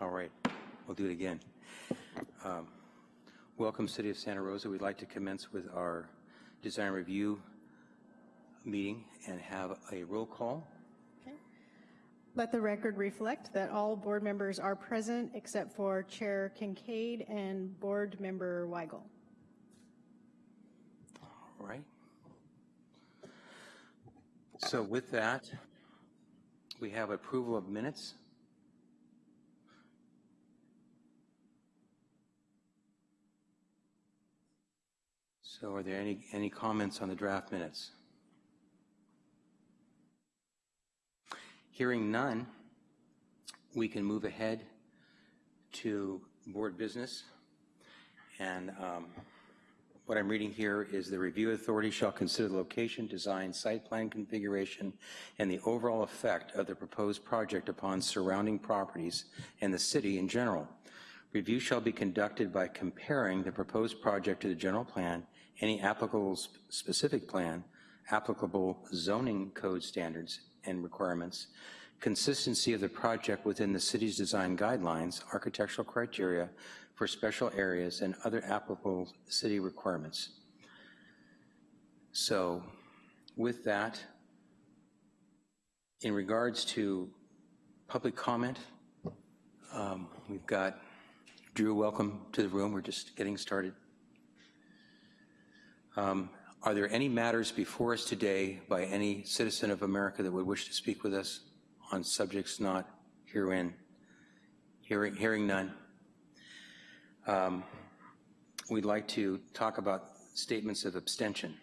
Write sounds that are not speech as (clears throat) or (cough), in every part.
All right, we'll do it again. Um, Welcome, City of Santa Rosa. We'd like to commence with our design review meeting and have a roll call. Okay. Let the record reflect that all board members are present except for Chair Kincaid and Board Member Weigel. All right. So with that, we have approval of minutes. So are there any, any comments on the draft minutes? Hearing none, we can move ahead to board business. And um, what I'm reading here is the review authority shall consider the location, design, site plan configuration, and the overall effect of the proposed project upon surrounding properties and the city in general. Review shall be conducted by comparing the proposed project to the general plan, any applicable sp- specific plan, applicable zoning code standards and requirements, consistency of the project within the city's design guidelines, architectural criteria for special areas, and other applicable city requirements. So with that, in regards to public comment, um, we've got Drew, welcome to the room. We're just getting started. Um, Are there any matters before us today by any citizen of America that would wish to speak with us on subjects not herein? Hearing, hearing none. Um, We'd like to talk about statements of abstention.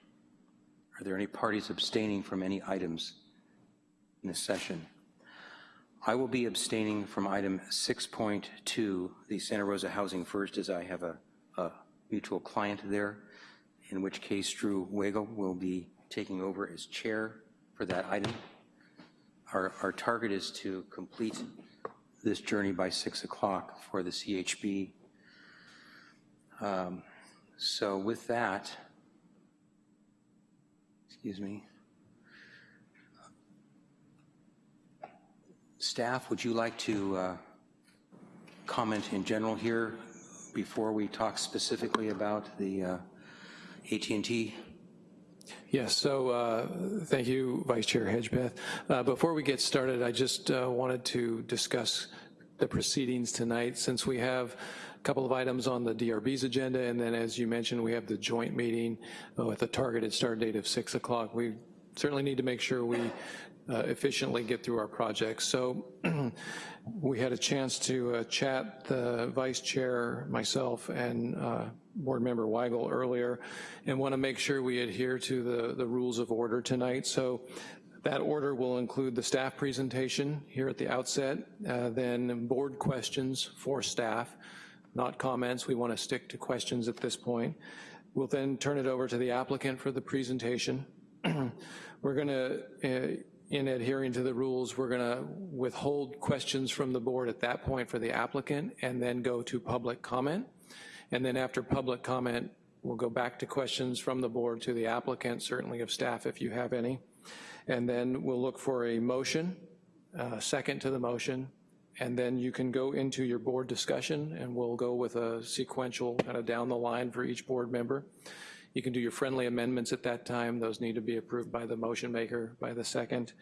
Are there any parties abstaining from any items in this session? I will be abstaining from item 6.2, the Santa Rosa Housing First, as I have a, a mutual client there, in which case Drew Weigel will be taking over as chair for that item. Our, our target is to complete this journey by 6 o'clock for the CHB. Um, So with that, excuse me, Staff, would you like to uh, comment in general here before we talk specifically about the uh, AT&T? Yes, so uh, thank you, Vice Chair Hedgpeth. Uh, Before we get started, I just uh, wanted to discuss the proceedings tonight, since we have a couple of items on the DRB's agenda, and then as you mentioned, we have the joint meeting uh, with a targeted start date of 6 o'clock. We certainly need to make sure we uh, efficiently get through our projects. So (clears throat) we had a chance to uh, chat, the vice chair, myself, and uh, board member Weigel earlier, and want to make sure we adhere to the, the rules of order tonight. So that order will include the staff presentation here at the outset, uh, then board questions for staff, not comments. We want to stick to questions at this point. We'll then turn it over to the applicant for the presentation. (clears throat) We're going to, in adhering to the rules, we're gonna withhold questions from the board at that point for the applicant and then go to public comment. And then after public comment, we'll go back to questions from the board to the applicant, certainly of staff if you have any. And then we'll look for a motion, uh, second to the motion, and then you can go into your board discussion and we'll go with a sequential kind of down the line for each board member. You can do your friendly amendments at that time. Those need to be approved by the motion maker by the second,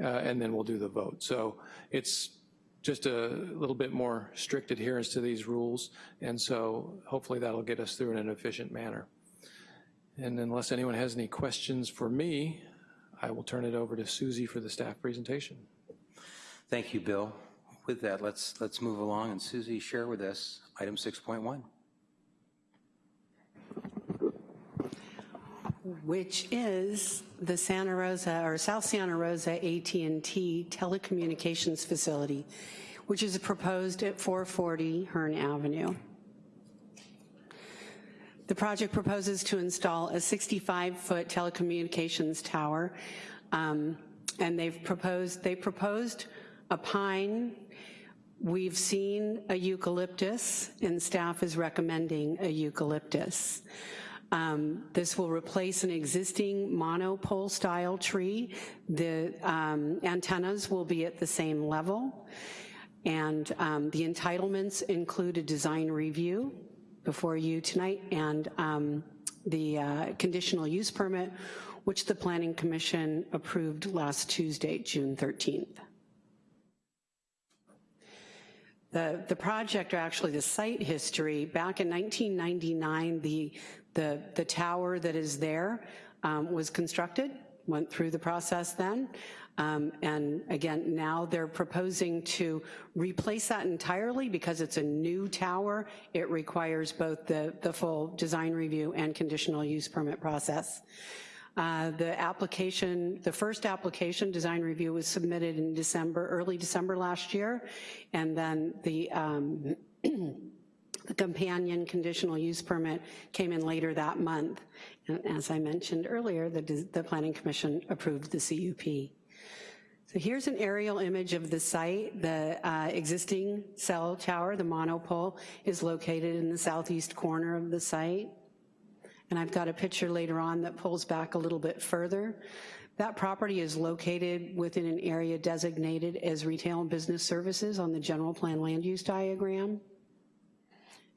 uh, and then we'll do the vote. So it's just a little bit more strict adherence to these rules, and so hopefully that'll get us through in an efficient manner. And unless anyone has any questions for me, I will turn it over to Susie for the staff presentation. Thank you, Bill. With that, let's, let's move along, and Susie, share with us item 6.1. which is the Santa Rosa, or South Santa Rosa AT&T telecommunications facility, which is proposed at 440 Hearn Avenue. The project proposes to install a 65-foot telecommunications tower, um, and they've proposed, they proposed a pine. We've seen a eucalyptus, and staff is recommending a eucalyptus. Um, this will replace an existing monopole style tree. The um, antennas will be at the same level. And um, the entitlements include a design review before you tonight and um, the uh, conditional use permit, which the Planning Commission approved last Tuesday, June 13th. The, the project, or actually the site history, back in 1999, the, the, the tower that is there um, was constructed, went through the process then. Um, and again, now they're proposing to replace that entirely because it's a new tower. It requires both the, the full design review and conditional use permit process. Uh, the application, the first application design review was submitted in December, early December last year, and then the, um, (clears throat) the companion conditional use permit came in later that month. And as I mentioned earlier, the, the Planning Commission approved the CUP. So here's an aerial image of the site. The uh, existing cell tower, the monopole, is located in the southeast corner of the site. And I've got a picture later on that pulls back a little bit further. That property is located within an area designated as retail and business services on the general plan land use diagram.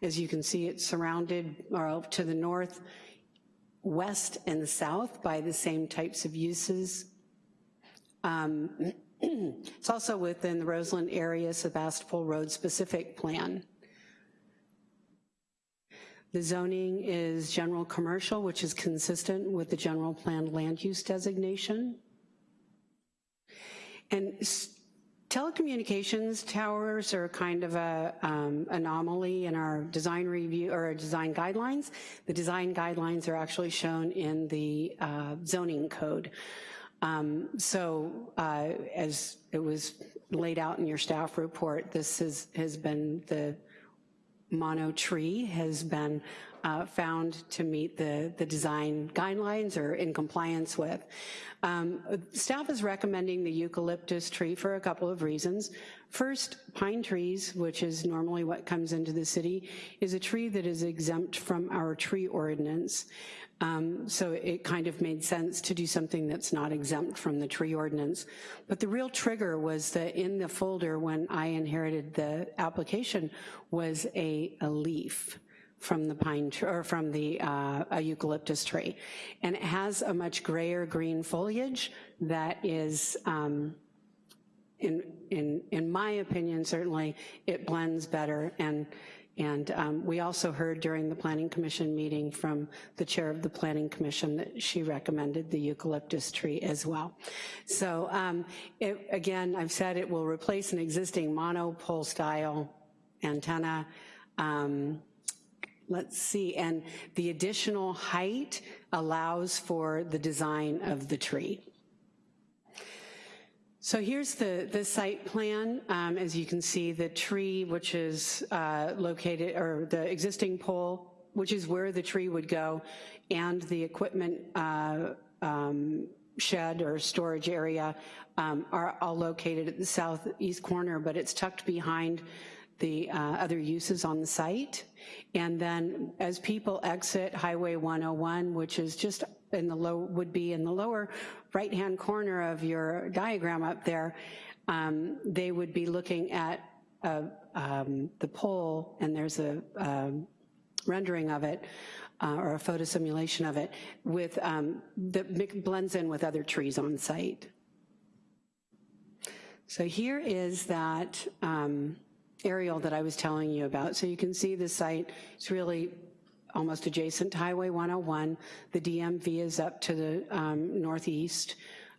As you can see, it's surrounded or to the north, west, and south by the same types of uses. Um, (clears throat) it's also within the Roseland area Sebastopol Road specific plan. The zoning is general commercial, which is consistent with the general plan land use designation. And telecommunications towers are kind of a um, anomaly in our design review or design guidelines. The design guidelines are actually shown in the uh, zoning code. Um, so uh, as it was laid out in your staff report, this is, has been the mono tree has been uh, found to meet the, the design guidelines or in compliance with. Um, staff is recommending the eucalyptus tree for a couple of reasons. First, pine trees, which is normally what comes into the city, is a tree that is exempt from our tree ordinance. Um, so it kind of made sense to do something that's not exempt from the tree ordinance. But the real trigger was that in the folder when I inherited the application was a, a leaf from the pine tree, or from the uh, eucalyptus tree. And it has a much grayer green foliage that is, um, in, in, in my opinion, certainly, it blends better and and um, we also heard during the Planning Commission meeting from the chair of the Planning Commission that she recommended the eucalyptus tree as well. So um, it, again, I've said it will replace an existing monopole style antenna. Um, let's see, and the additional height allows for the design of the tree. So here's the, the site plan. Um, as you can see, the tree, which is uh, located, or the existing pole, which is where the tree would go, and the equipment uh, um, shed or storage area um, are all located at the southeast corner, but it's tucked behind the uh, other uses on the site. And then as people exit Highway 101, which is just in the low, would be in the lower right-hand corner of your diagram up there, um, they would be looking at uh, um, the pole, and there's a um, rendering of it, uh, or a photo simulation of it, with um, that blends in with other trees on site. So here is that um, aerial that I was telling you about. So you can see the site, it's really almost adjacent to Highway 101. The DMV is up to the um, northeast.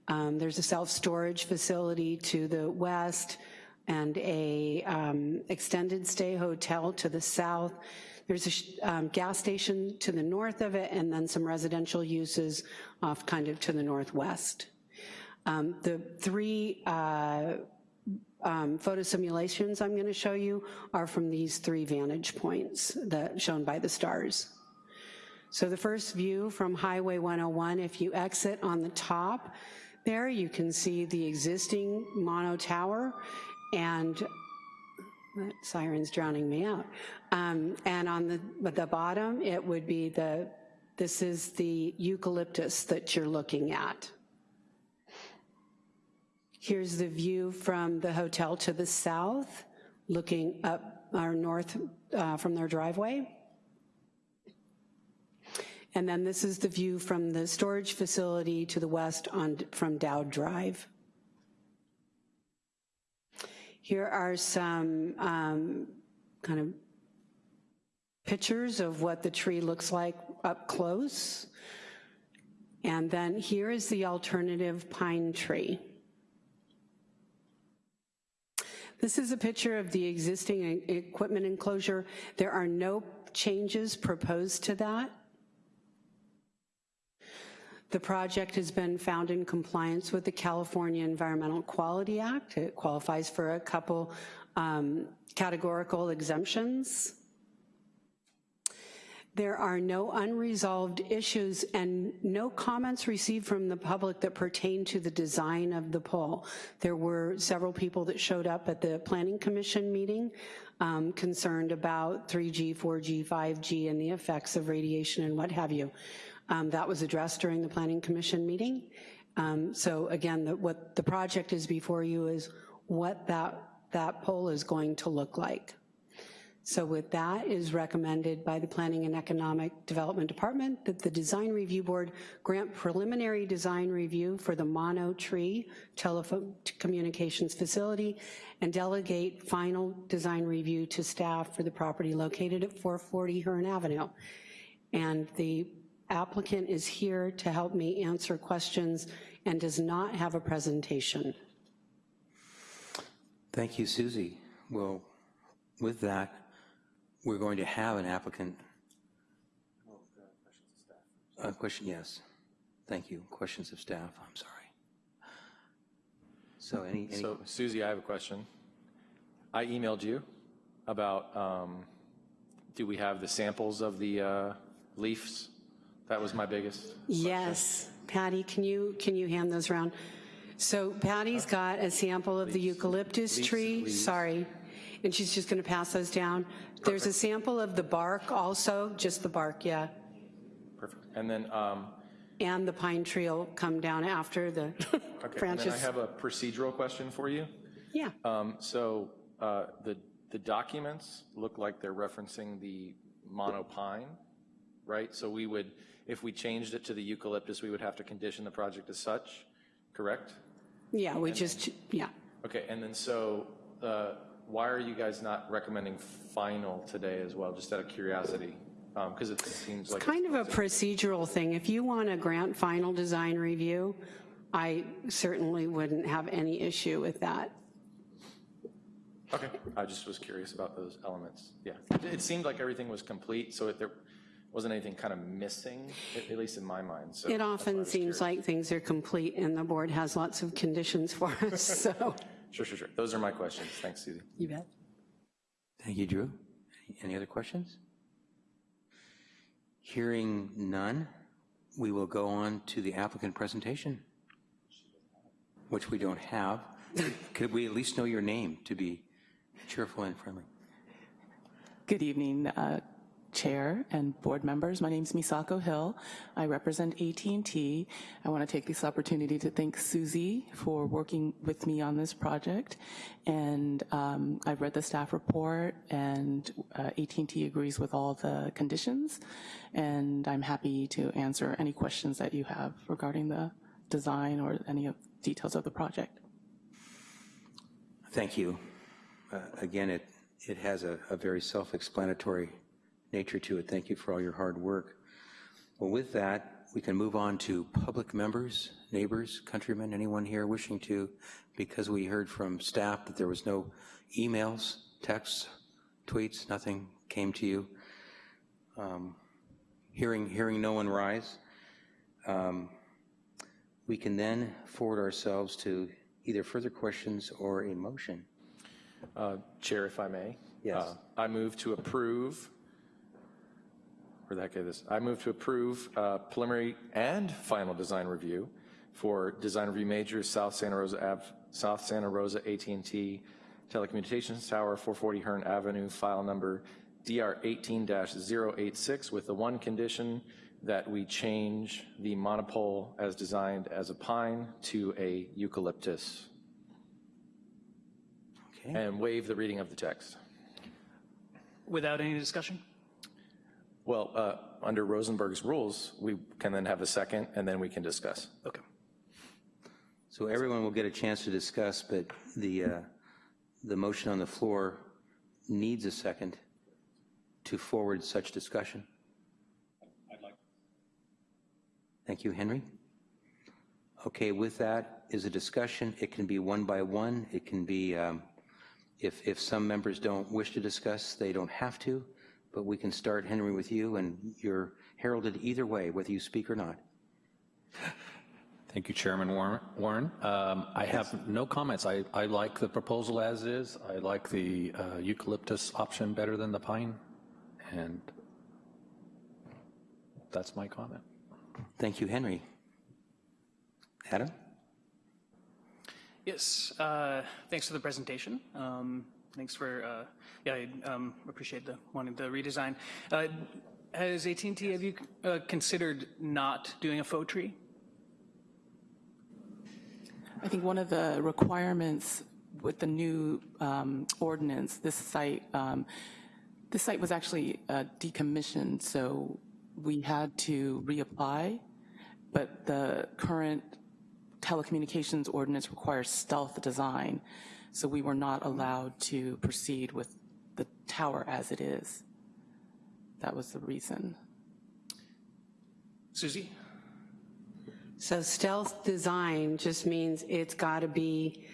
Um, there's a self-storage facility to the west and a um, extended stay hotel to the south. There's a um, gas station to the north of it and then some residential uses off kind of to the northwest. Um, the three uh, um, photo simulations I'm gonna show you are from these three vantage points that shown by the stars. So the first view from Highway 101, if you exit on the top there, you can see the existing mono tower and that siren's drowning me out. Um, and on the, the bottom, it would be the, this is the eucalyptus that you're looking at. Here's the view from the hotel to the south looking up or north uh, from their driveway. And then this is the view from the storage facility to the west on, from Dowd Drive. Here are some um, kind of pictures of what the tree looks like up close. And then here is the alternative pine tree. This is a picture of the existing equipment enclosure. There are no changes proposed to that. The project has been found in compliance with the California Environmental Quality Act. It qualifies for a couple um, categorical exemptions. There are no unresolved issues and no comments received from the public that pertain to the design of the poll. There were several people that showed up at the Planning Commission meeting um, concerned about 3G, 4G, 5G, and the effects of radiation and what have you. Um, That was addressed during the Planning Commission meeting. Um, So again, the- what the project is before you is what that, that pole is going to look like. So with that is recommended by the Planning and Economic Development Department that the Design Review Board grant preliminary design review for the Mono Tree Telephone Communications Facility and delegate final design review to staff for the property located at 440 Hearn Avenue. And the applicant is here to help me answer questions and does not have a presentation. Thank you, Susie. Well, with that, we're going to have an applicant. A question, yes. Thank you. Questions of staff, I'm sorry. So any, any, So Susie, I have a question. I emailed you about, um, do we have the samples of the uh, leaves? That was my biggest. Yes, Patty, can you, can you hand those around? So Patty's got a sample of the eucalyptus tree, sorry, and she's just gonna pass those down. There's a sample of the bark also, just the bark, yeah, Perfect. And then, um, and the pine tree will come down after the (laughs) okay, and then I have a procedural question for you. Yeah, Um, So uh, the, the documents look like they're referencing the monopine, right? So we would, if we changed it to the eucalyptus, we would have to condition the project as such, correct? yeah, we just, yeah. Okay, and then so, uh, why are you guys not recommending final today as well, just out of curiosity? Um, because it seems like. It's kind of a procedural thing. If you want to grant final design review, I certainly wouldn't have any issue with that. Okay, I just was curious about those elements, yeah. It- It seemed like everything was complete, so if there wasn't anything kind of missing, at at least in my mind, so. It that's why I often seems curious. like things are complete and the board has lots of conditions for us, (laughs) so. Sure, sure, sure. Those are my questions. Thanks, Susie. You bet. thank you, Drew. Any other questions? Hearing none, we will go on to the applicant presentation, which we don't have. Could we at least know your name to be cheerful and friendly? Good evening, uh, Chair and board members. My name is Misako Hill. I represent AT&T. I want to take this opportunity to thank Susie for working with me on this project. And um, I've read the staff report, and uh, AT&T agrees with all the conditions. And I'm happy to answer any questions that you have regarding the design or any of details of the project. Thank you. Uh, Again, it, it has a, a very self-explanatory nature to it. Thank you for all your hard work. Well, with that, we can move on to public members, neighbors, countrymen, anyone here wishing to, because we heard from staff that there was no emails, texts, tweets, nothing came to you. Um, Hearing, hearing no one rise, um, we can then forward ourselves to either further questions or a motion. Uh, Chair, if I may? Yes. Uh, I move to approve, where'd that get this? I move to approve uh, preliminary and final design review for Design Review Major, South Santa Rosa Ave, South Santa Rosa AT&T Telecommunications Tower, 440 Hearn Avenue, file number DR 18-086, with the one condition that we change the monopole as designed as a pine to a eucalyptus. Okay. and waive the reading of the text. Without any discussion? Well, uh, under Rosenberg's rules, we can then have a second, and then we can discuss. Okay. So everyone will get a chance to discuss, but the, uh, the motion on the floor needs a second to forward such discussion. I'd like. Thank you, Henry. Okay, with that is a discussion. It can be one by one. It can be, um, if, if some members don't wish to discuss, they don't have to, but we can start, Henry, with you, and you're heralded either way, whether you speak or not. Thank you, Chairman Warren. Warren. Um, I have no comments. I, I like the proposal as is. I like the uh, eucalyptus option better than the pine, and that's my comment. Thank you, Henry. Adam? Yes, uh, thanks for the presentation. Um, Thanks for, uh, yeah, I um, appreciate the, wanting the redesign. Uh, Has AT&T have you uh, considered not doing a faux tree? I think one of the requirements with the new um, ordinance, this site, um, this site was actually uh, decommissioned, so we had to reapply, but the current telecommunications ordinance requires stealth design, so we were not allowed to proceed with the tower as it is. That was the reason. Susie? So stealth design just means it's got to be,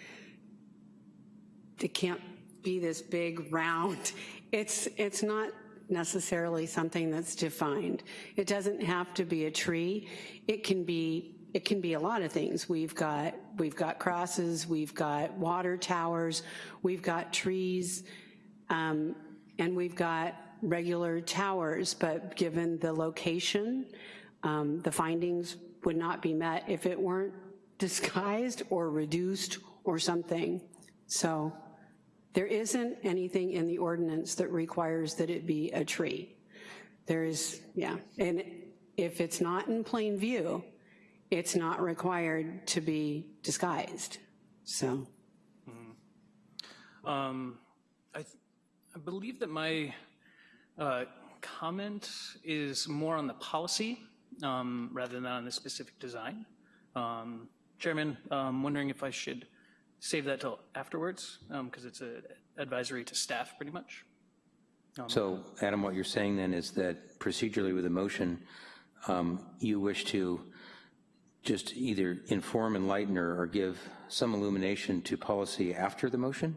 it can't be this big round. (laughs) It's, it's not necessarily something that's defined. It doesn't have to be a tree. It can be, it can be a lot of things. We've got, we've got crosses, we've got water towers, we've got trees, um, and we've got regular towers, but given the location, um, the findings would not be met if it weren't (laughs) disguised or reduced or something. So there isn't anything in the ordinance that requires that it be a tree. There is, yeah, and if it's not in plain view, it's not required to be disguised, so. Um, I, th- I believe that my uh, comment is more on the policy um, rather than on the specific design. Um, Chairman, I'm wondering if I should save that till afterwards, because it's an advisory to staff, pretty much. So, Adam, what you're saying then is that procedurally with a motion, um, you wish to just either inform, enlighten, or or give some illumination to policy after the motion?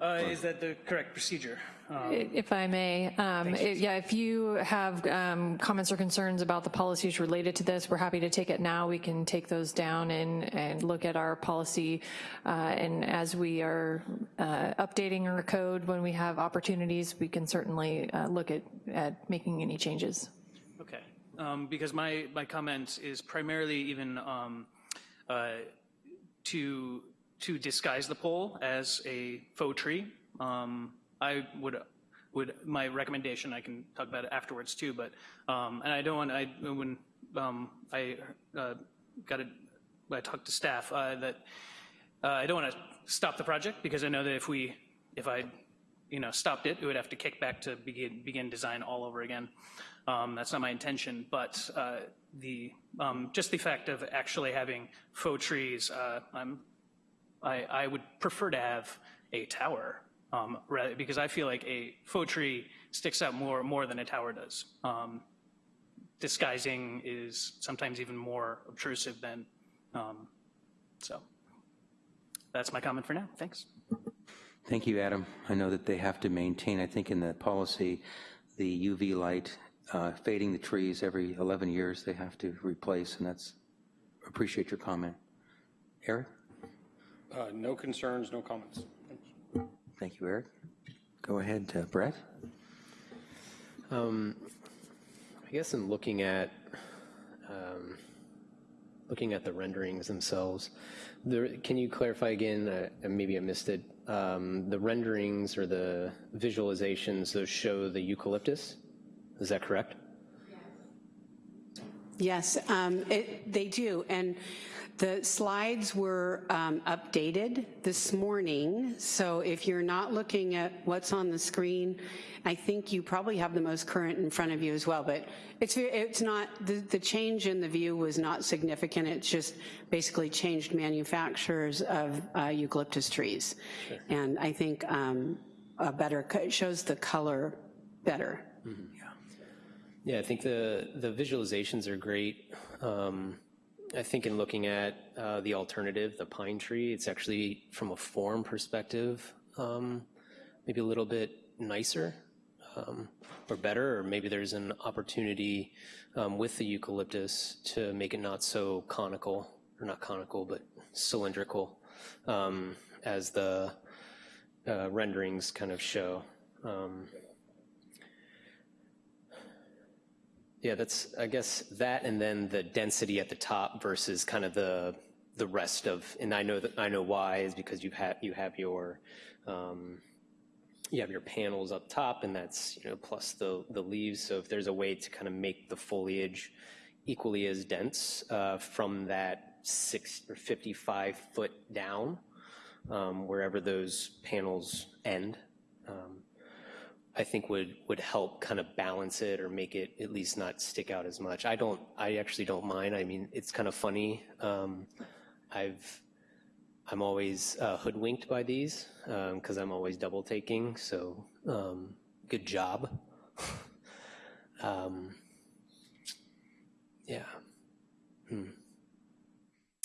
Uh, Is that the correct procedure? Um, If I may, um, it- yeah, if you have um, comments or concerns about the policies related to this, we're happy to take it now. We can take those down and, and look at our policy. uh, And as we are uh, updating our code, when we have opportunities, we can certainly uh, look at, at making any changes. Um, because my, my comment is primarily even um, uh, to, to disguise the pole as a faux tree. Um, I would, would, my recommendation, I can talk about it afterwards too, but, um, and I don't want, I, when, um, I uh, got it, I talked to staff, uh, that uh, I don't want to stop the project because I know that if we, if I, you know, stopped it, it would have to kick back to begin, begin design all over again. Um, That's not my intention, but uh, the, um, just the fact of actually having faux trees, uh, I'm, I, I would prefer to have a tower, um, rather, because I feel like a faux tree sticks out more, more than a tower does. Um, Disguising is sometimes even more obtrusive than, um, so. That's my comment for now, thanks. Thank you, Adam. I know that they have to maintain, I think in the policy, the UV light uh, fading the trees every 11 years they have to replace, and that's, appreciate your comment. Eric? Uh, No concerns, no comments. Thank you, Eric. Go ahead, uh, Brett. Um, I guess in looking at, um, looking at the renderings themselves, there, can you clarify again, uh, maybe I missed it, um, the renderings or the visualizations, those show the eucalyptus? Is that correct? Yes, um, it, they do, and The slides were um, updated this morning, so if you're not looking at what's on the screen, I think you probably have the most current in front of you as well, but it's, it's not, the, the change in the view was not significant, it's just basically changed manufacturers of uh, eucalyptus trees. And I think um, a better, it shows the color better. Yeah, I think the, the visualizations are great. Um, I think in looking at uh, the alternative, the pine tree, it's actually from a form perspective, um, maybe a little bit nicer um, or better, or maybe there's an opportunity um, with the eucalyptus to make it not so conical, or not conical, but cylindrical, um, as the uh, renderings kind of show. Um, Yeah, that's, I guess, that and then the density at the top versus kind of the, the rest of, and I know that, I know why, is because you have, you have your, um, you have your panels up top, and that's, you know, plus the, the leaves, so if there's a way to kind of make the foliage equally as dense uh, from that six or 55 foot down, um, wherever those panels end, um, I think would, would help kind of balance it or make it at least not stick out as much. I don't, I actually don't mind. I mean, it's kind of funny. Um, I've, I'm always uh, hoodwinked by these because I'm always double taking. So um, good job. (laughs) um, yeah. Hmm.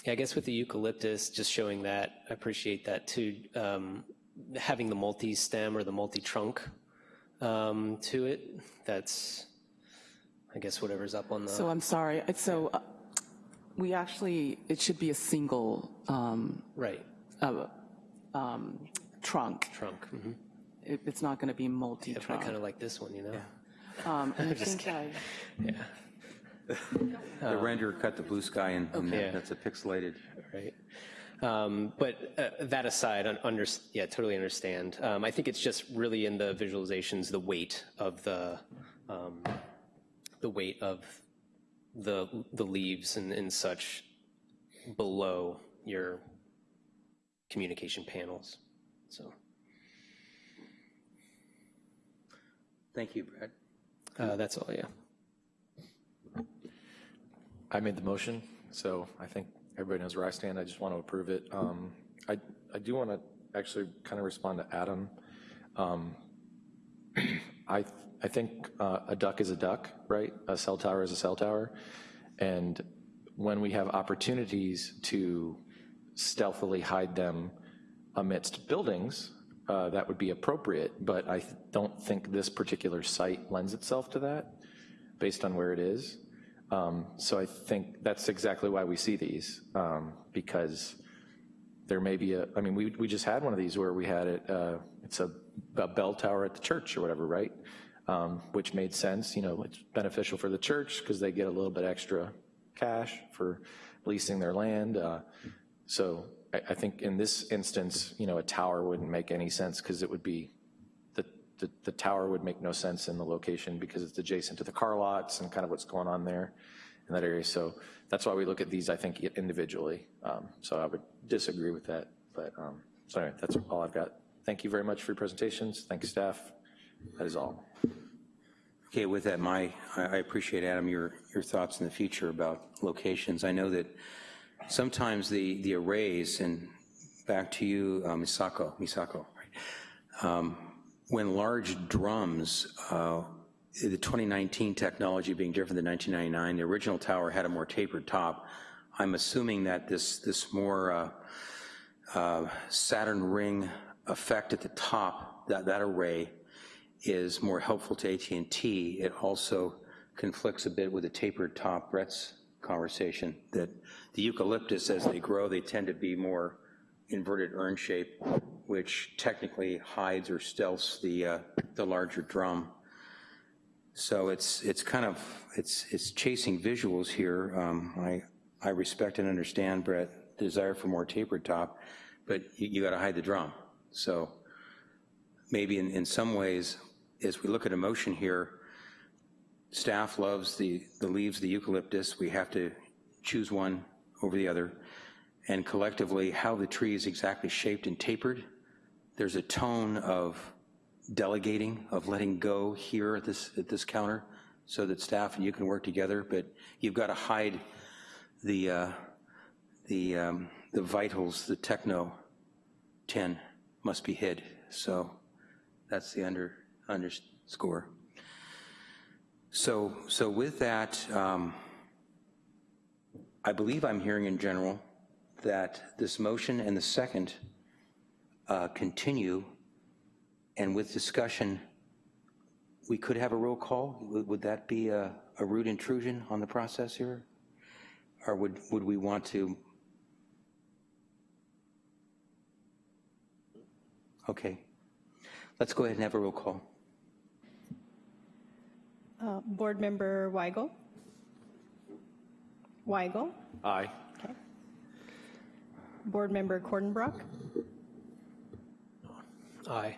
Yeah, I guess with the eucalyptus, just showing that, I appreciate that too. Um, having the multi-stem or the multi-trunk um, to it. That's, I guess, whatever's up on the. So I'm sorry, It's- so uh, we actually, it should be a single um, right uh, um, trunk. trunk. mhm. It- It's not going to be Yeah, but I multi-trunk. kind of like this one, you know. Um, And (laughs) I think I, Yeah. The renderer cut the blue sky and and Okay. that's a pixelated. Right. Um, but uh, that aside, un- under, yeah, totally understand. Um, I think it's just really in the visualizations, the weight of the, um, the weight of the the leaves and, and such below your communication panels. So Thank you, Brad. uh, that's all. Yeah. I made the motion, so I think everybody knows where I stand. I just want to approve it. Um, I, I do want to actually kind of respond to Adam. Um, (clears throat) I, I think uh, a duck is a duck, right? A cell tower is a cell tower. And when we have opportunities to stealthily hide them amidst buildings, uh, that would be appropriate, but I don't think this particular site lends itself to that, based on where it is. Um, So I think that's exactly why we see these, um, because there may be a, I mean, we, we just had one of these where we had it, uh, it's a, a bell tower at the church or whatever, right? Um, Which made sense, you know, it's beneficial for the church because they get a little bit extra cash for leasing their land. uh, So I, I think in this instance, you know, a tower wouldn't make any sense because it would be, the, the, tower would make no sense in the location because it's adjacent to the car lots and kind of what's going on there in that area. So that's why we look at these, I think, individually. Um, So I would disagree with that, but, um, so anyway, that's all I've got. Thank you very much for your presentations. Thank you, staff. That is all. Okay, with that, my, I I appreciate, Adam, your, your thoughts in the future about locations. I know that sometimes the, the arrays, and back to you, uh, Misako, Misako, right? Um, when large drums, uh, the 2019 technology being different than 1999, the original tower had a more tapered top. I'm assuming that this, this more uh, uh, Saturn ring effect at the top, that, that array is more helpful to AT&T. It also conflicts a bit with the tapered top Brett's conversation, that the eucalyptus, as they grow, they tend to be more inverted urn shape, which technically hides or stealths the, uh, the larger drum. So it's, it's kind of, it's, it's chasing visuals here. Um, I, I respect and understand Brett, desire for more tapered top, but you, you gotta hide the drum. So maybe in, in some ways, as we look at emotion here, staff loves the, the leaves, the eucalyptus, we have to choose one over the other. And collectively how the tree is exactly shaped and tapered. There's a tone of delegating, of letting go here at this, at this counter so that staff and you can work together, but you've got to hide the, uh, the, um, the vitals, the techno 10 must be hid. So that's the under, underscore. So, so with that, um, I believe I'm hearing in general that this motion and the second uh, continue, and with discussion, we could have a roll call. Would would that be a a rude intrusion on the process here? Or would, would we want to? Okay. Let's go ahead and have a roll call. Uh, Board Member Weigel? Weigel? Aye. Board Member Cordenbrock? Aye.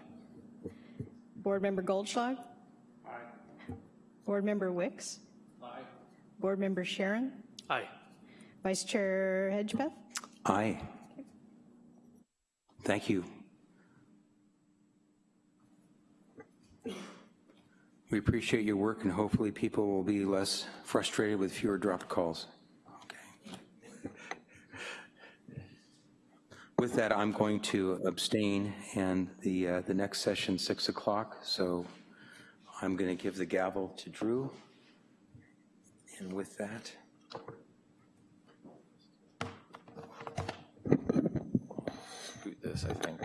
Board Member Goldschlag? Aye. Board Member Wicks? Aye. Board Member Sharon? Aye. Vice Chair Hedgpeth? Aye. Thank you. We appreciate your work, and hopefully people will be less frustrated with fewer dropped calls. Okay. With that, I'm going to abstain, and the, uh, the next session, 6 o'clock, so I'm going to give the gavel to Drew. And with that, Boot this, I think.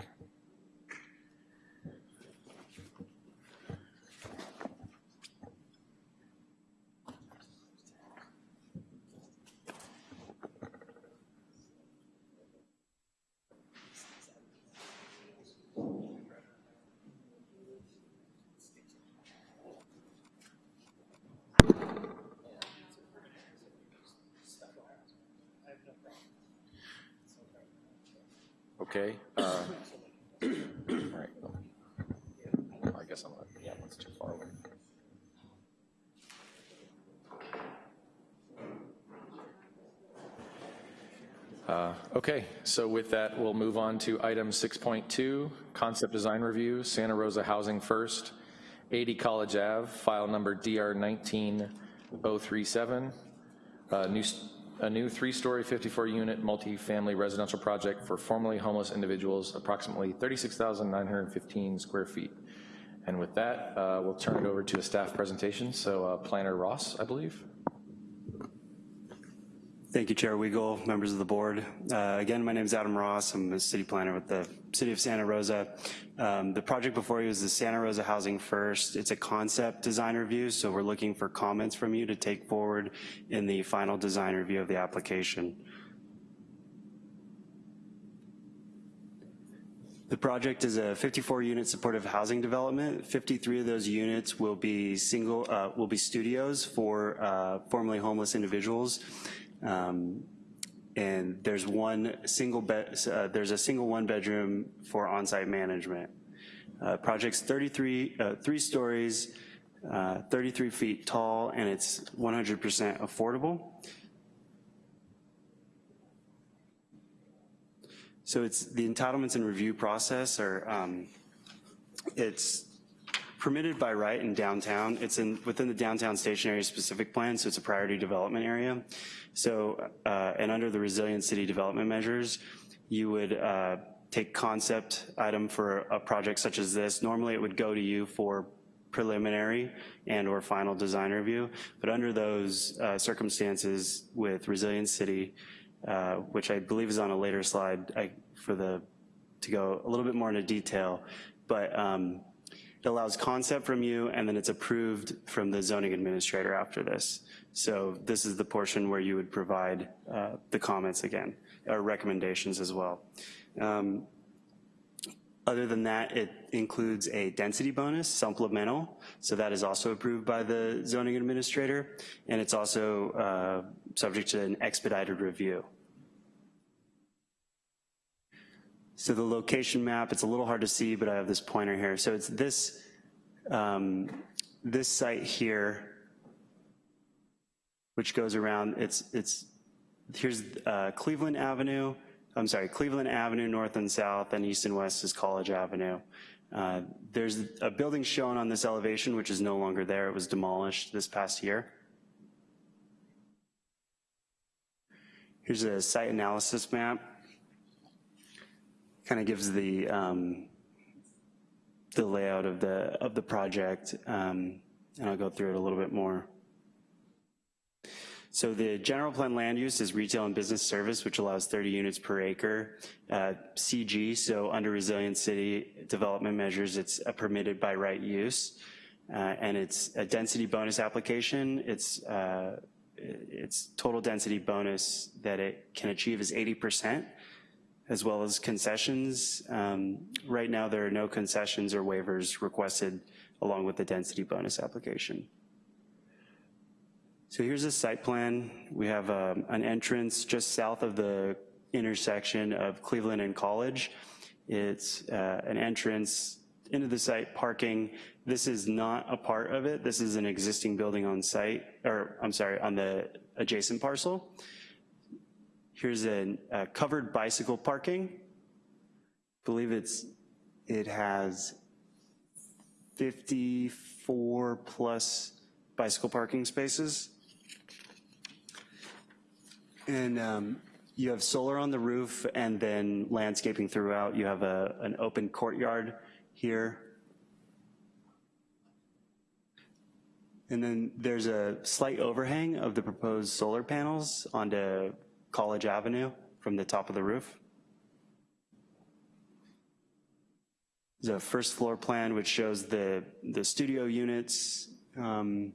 Okay. uh, All right. I guess I'm, not- yeah, that's too far away. Uh, Okay, so with that, we'll move on to item 6.2, concept design review, Santa Rosa Housing First, 80 College Ave, file number DR 19037, a new, s- a new three-story, 54-unit multifamily residential project for formerly homeless individuals, approximately 36,915 square feet. And with that, uh, we'll turn it over to a staff presentation. So uh, Planner Ross, I believe. Thank you, Chair Weigel, members of the board. Uh, Again, my name is Adam Ross. I'm a city planner with the City of Santa Rosa. Um, The project before you is the Santa Rosa Housing First. It's a concept design review, so we're looking for comments from you to take forward in the final design review of the application. The project is a 54-unit supportive housing development. 53 of those units will be single, uh, will be studios for uh, formerly homeless individuals. Um, And there's one single bed, uh, there's a single one-bedroom for on-site management. Uh, Project's 33, uh, three stories, uh, 33 feet tall, and it's 100% affordable. So it's, the entitlements and review process are, um, it's permitted by right in downtown. It's in, within the downtown station area specific plan, so it's a priority development area. So, uh, and under the resilient city development measures, you would uh, take concept item for a project such as this. Normally it would go to you for preliminary and or final design review, but under those uh, circumstances with resilient city, uh, which I believe is on a later slide I, for the, to go a little bit more into detail, but um, it allows concept from you and then it's approved from the zoning administrator after this. So this is the portion where you would provide uh, the comments again, or recommendations as well. Um, other than that, it includes a density bonus, supplemental, so that is also approved by the zoning administrator, and it's also uh, subject to an expedited review. So the location map, it's a little hard to see, but I have this pointer here. So it's this, um, this site here, which goes around, it's, it's here's uh, Cleveland Avenue, I'm sorry, Cleveland Avenue, north and south, and east and west is College Avenue. Uh, There's a building shown on this elevation, which is no longer there. It was demolished this past year. Here's a site analysis map. Kind of gives the, um, the layout of the, of the project, um, and I'll go through it a little bit more. So the general plan land use is retail and business service, which allows 30 units per acre. Uh, CG, so under resilient city development measures, it's a permitted by right use. Uh, and it's a density bonus application. It's, uh, its total density bonus that it can achieve is 80%, as well as concessions. Um, right now, there are no concessions or waivers requested along with the density bonus application. So here's a site plan. We have um, an entrance just south of the intersection of Cleveland and College. It's uh, an entrance into the site, parking. This is not a part of it. This is an existing building on site, or I'm sorry, on the adjacent parcel. Here's a, a covered bicycle parking. I believe it's, it has 54 plus bicycle parking spaces. And um, you have solar on the roof and then landscaping throughout. You have a, an open courtyard here. And then there's a slight overhang of the proposed solar panels onto College Avenue from the top of the roof. A first floor plan which shows the, the studio units um,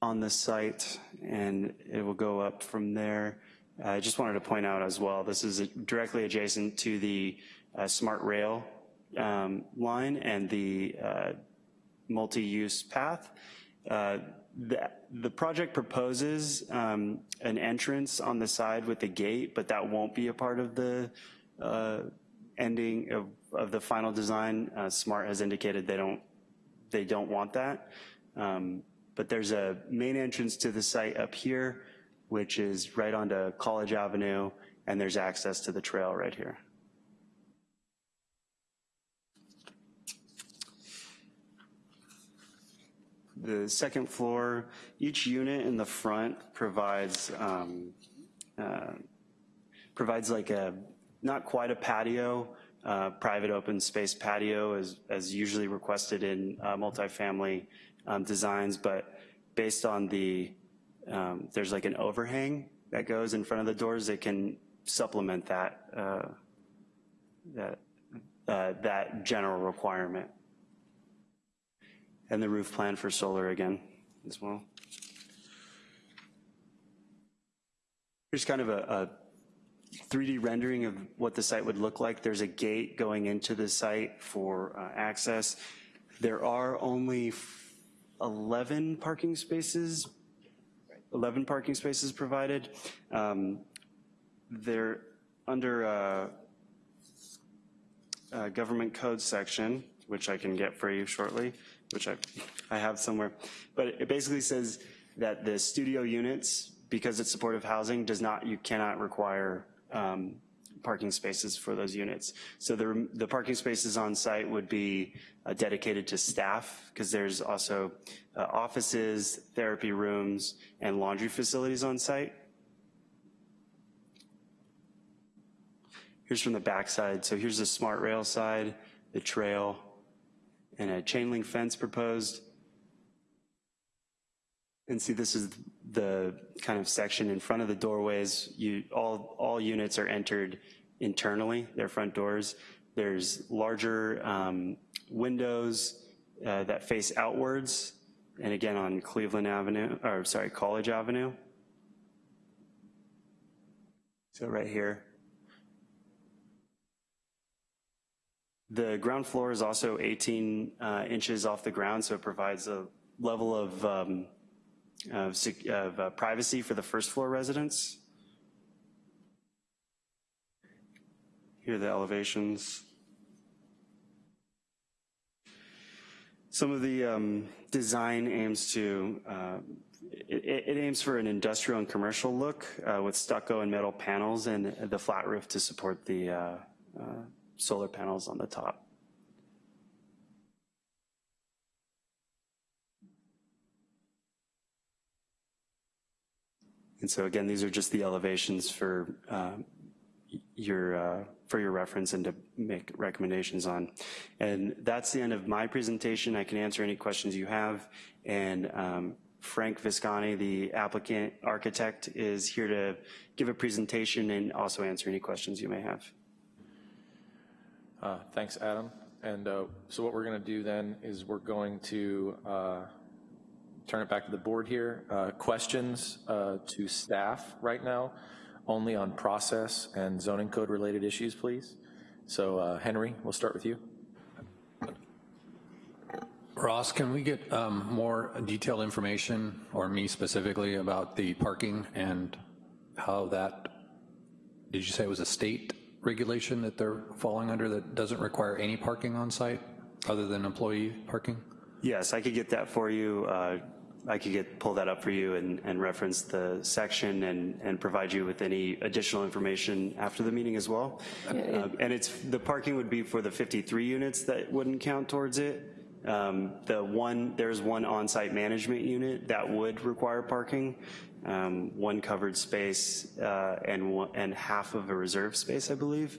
on the site, and it will go up from there. I just wanted to point out as well, this is directly adjacent to the uh, smart rail um, line and the uh, multi-use path. Uh, the, the project proposes um, an entrance on the side with a gate, but that won't be a part of the uh, ending of, of the final design. Uh, Smart has indicated they don't, they don't want that. Um, but there's a main entrance to the site up here, which is right onto College Avenue, and there's access to the trail right here. The second floor, each unit in the front provides um, uh, provides like a, not quite a patio, uh, private open space patio as, as usually requested in uh, multifamily um, designs, but based on the, um, there's like an overhang that goes in front of the doors that can supplement that, uh, that, uh, that general requirement. And the roof plan for solar again as well. Here's kind of a, a 3D rendering of what the site would look like. There's a gate going into the site for uh, access. There are only 11 parking spaces, 11 parking spaces provided. Um, they're under a, a government code section, which I can get for you shortly, which I, I have somewhere. But it basically says that the studio units, because it's supportive housing, does not, you cannot require um, parking spaces for those units. So the, the parking spaces on site would be uh, dedicated to staff because there's also uh, offices, therapy rooms, and laundry facilities on site. Here's from the back side. So here's the smart rail side, the trail, and a chain link fence proposed. And see, this is the kind of section in front of the doorways. You, all, all units are entered internally, their front doors. There's larger um, windows uh, that face outwards, and again on Cleveland Avenue, or sorry, College Avenue. So right here. The ground floor is also 18 uh, inches off the ground, so it provides a level of um, of, of uh, privacy for the first floor residents. Here are the elevations. Some of the um, design aims to uh, it, it aims for an industrial and commercial look uh, with stucco and metal panels and the flat roof to support the uh, uh, solar panels on the top. And so again, these are just the elevations for uh, your uh, for your reference and to make recommendations on. And that's the end of my presentation. I can answer any questions you have. And um, Frank Visconti, the applicant architect, is here to give a presentation and also answer any questions you may have. Uh, Thanks, Adam. And uh, so what we're going to do then is we're going to uh, turn it back to the board here. Questions to staff right now, only on process and zoning code related issues, please. So Henry, we'll start with you. Ross, can we get um, more detailed information, or me specifically, about the parking and how that, did you say it was a state regulation that they're falling under that doesn't require any parking on site other than employee parking? Yes, I could get that for you. Uh, I could get pull that up for you and, and reference the section and, and provide you with any additional information after the meeting as well. Uh, and it's the parking would be for the 53 units that wouldn't count towards it. Um, the one there's one on-site management unit that would require parking, um, one covered space uh, and one, and half of a reserve space, I believe,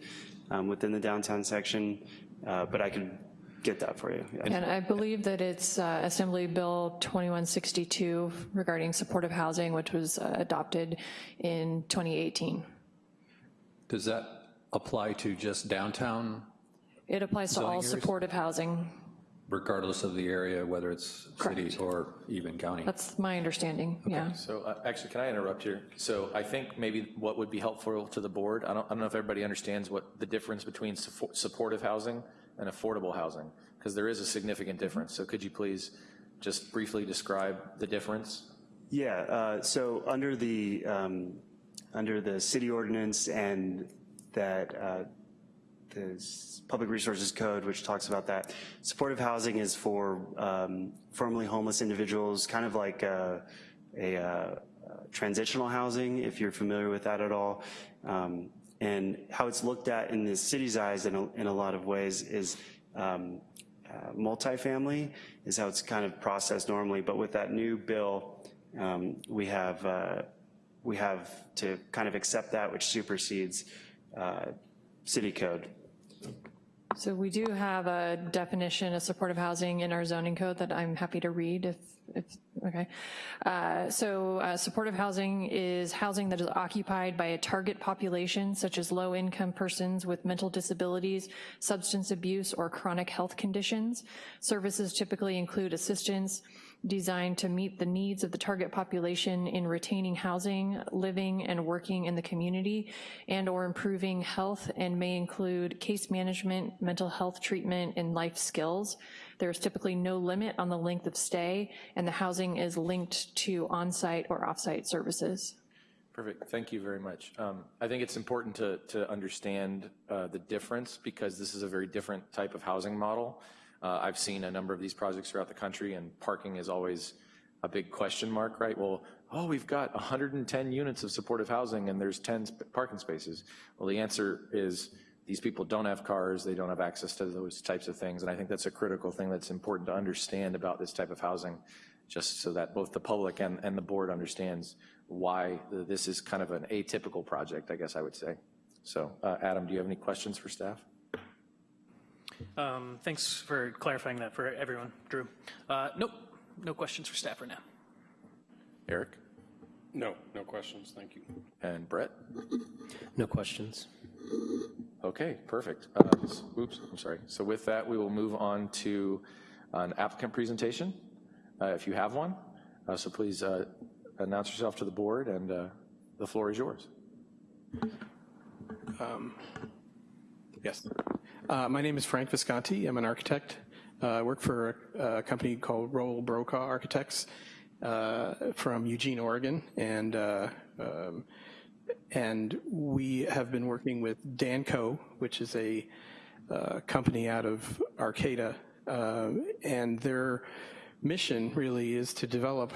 um, within the downtown section. Uh, but I can get that for you. Yeah. And I believe that it's uh, Assembly Bill 2162 regarding supportive housing, which was uh, adopted in 2018. Does that apply to just downtown, It applies to all areas? supportive housing. Regardless of the area, whether it's city Correct. or even county? That's my understanding, yeah. So uh, actually, can I interrupt here? So I think maybe what would be helpful to the board, I don't, I don't know if everybody understands what the difference between suppo- supportive housing and affordable housing, because there is a significant difference. So could you please just briefly describe the difference? Yeah, uh, so under the, um, under the city ordinance and that, uh, the Public Resources Code, which talks about that, supportive housing is for um, formerly homeless individuals, kind of like a, a uh, transitional housing, if you're familiar with that at all. Um, And how it's looked at in the city's eyes in a, in a lot of ways is um, uh, multifamily is how it's kind of processed normally, but with that new bill, um, we have uh, we have to kind of accept that, which supersedes uh, city code. So we do have a definition of supportive housing in our zoning code that I'm happy to read if, if okay. Uh, so uh, supportive housing is housing that is occupied by a target population such as low-income persons with mental disabilities, substance abuse, or chronic health conditions. Services typically include assistance, designed to meet the needs of the target population in retaining housing, living and working in the community, and or improving health and may include case management, mental health treatment, and life skills. There is typically no limit on the length of stay, and the housing is linked to on-site or off-site services. Perfect, thank you very much. Um, I think it's important to, to understand uh, the difference because this is a very different type of housing model. Uh, I've seen a number of these projects throughout the country and parking is always a big question mark, right? Well, oh, we've got 110 units of supportive housing and there's 10 sp- parking spaces. Well, the answer is these people don't have cars, they don't have access to those types of things. And I think that's a critical thing that's important to understand about this type of housing, just so that both the public and, and the board understands why this is kind of an atypical project, I guess I would say. So, uh, Adam, do you have any questions for staff? Um, Thanks for clarifying that for everyone, Drew. Uh, Nope, no questions for staff right now. Eric No, no questions, thank you. and Brett? No questions. Okay, perfect. Uh, Oops, I'm sorry. So with that, we will move on to an applicant presentation, uh, if you have one. Uh, So please uh, announce yourself to the board, and uh, the floor is yours. Yes. Uh, My name is Frank Visconti. I'm an architect. Uh, I work for a a company called Rowell Brokaw Architects uh, from Eugene, Oregon. And, uh, um, and we have been working with Danco, which is a uh, company out of Arcata. uh, And they're mission really is to develop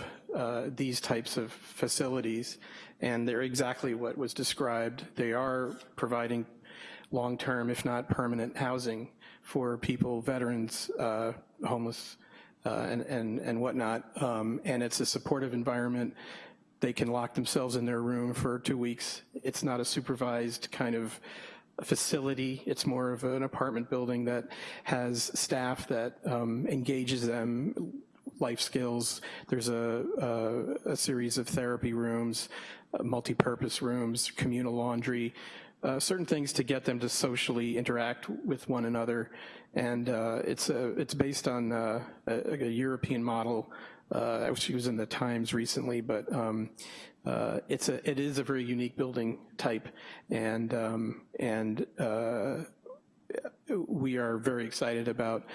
these types of facilities, and they're exactly what was described. They are providing long-term, if not permanent, housing for people, veterans, uh, homeless, uh, and, and, and whatnot. Um, and it's a supportive environment. They can lock themselves in their room for two weeks. It's not a supervised kind of facility. It's more of an apartment building that has staff that um, engages them, life skills. There's a, a, a series of therapy rooms, uh, multi-purpose rooms, communal laundry, uh, certain things to get them to socially interact with one another. And uh, it's, a, it's based on uh, a, a, European model, uh, which was in the Times recently, but um, uh, it's a, it is a very unique building type. And, um, and uh, we are very excited about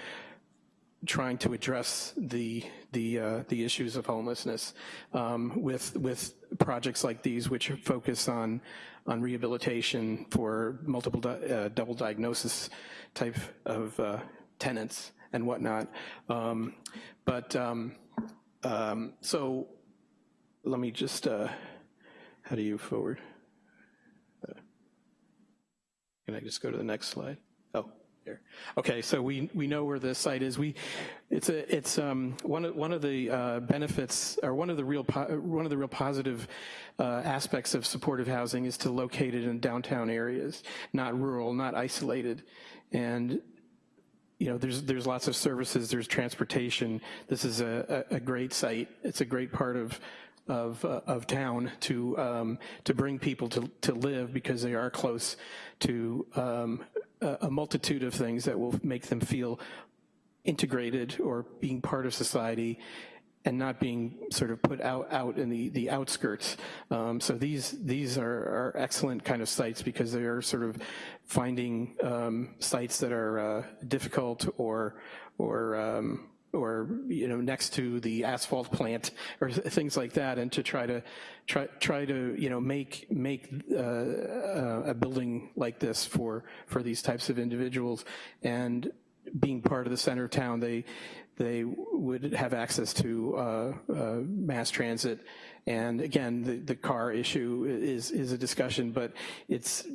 trying to address the the uh, the issues of homelessness um, with with projects like these, which focus on on rehabilitation for multiple di uh, double diagnosis type of uh, tenants and whatnot. Um, but um, um so let me just, uh, how do you forward? Uh, can I just go to the next slide? Here. Okay, so we, we know where the site is. We, it's a, it's um, one of one of the uh, benefits, or one of the real one of the real positive uh, aspects of supportive housing is to locate it in downtown areas, not rural, not isolated, and you know, there's there's lots of services. There's transportation. This is a, a, a great site. It's a great part of of, uh, of town to, um, to bring people to, to live because they are close to um, a, multitude of things that will make them feel integrated or being part of society and not being sort of put out, out in the, the outskirts. Um, so these, these are, are, excellent kind of sites because they are sort of finding um, sites that are uh, difficult or, or um, or you know next to the asphalt plant or (laughs) things like that, and to try to try try to you know make make uh, uh, a building like this for for these types of individuals, and being part of the center of town, they they would have access to uh, uh, mass transit. And again, the, the car issue is, is a discussion, but it's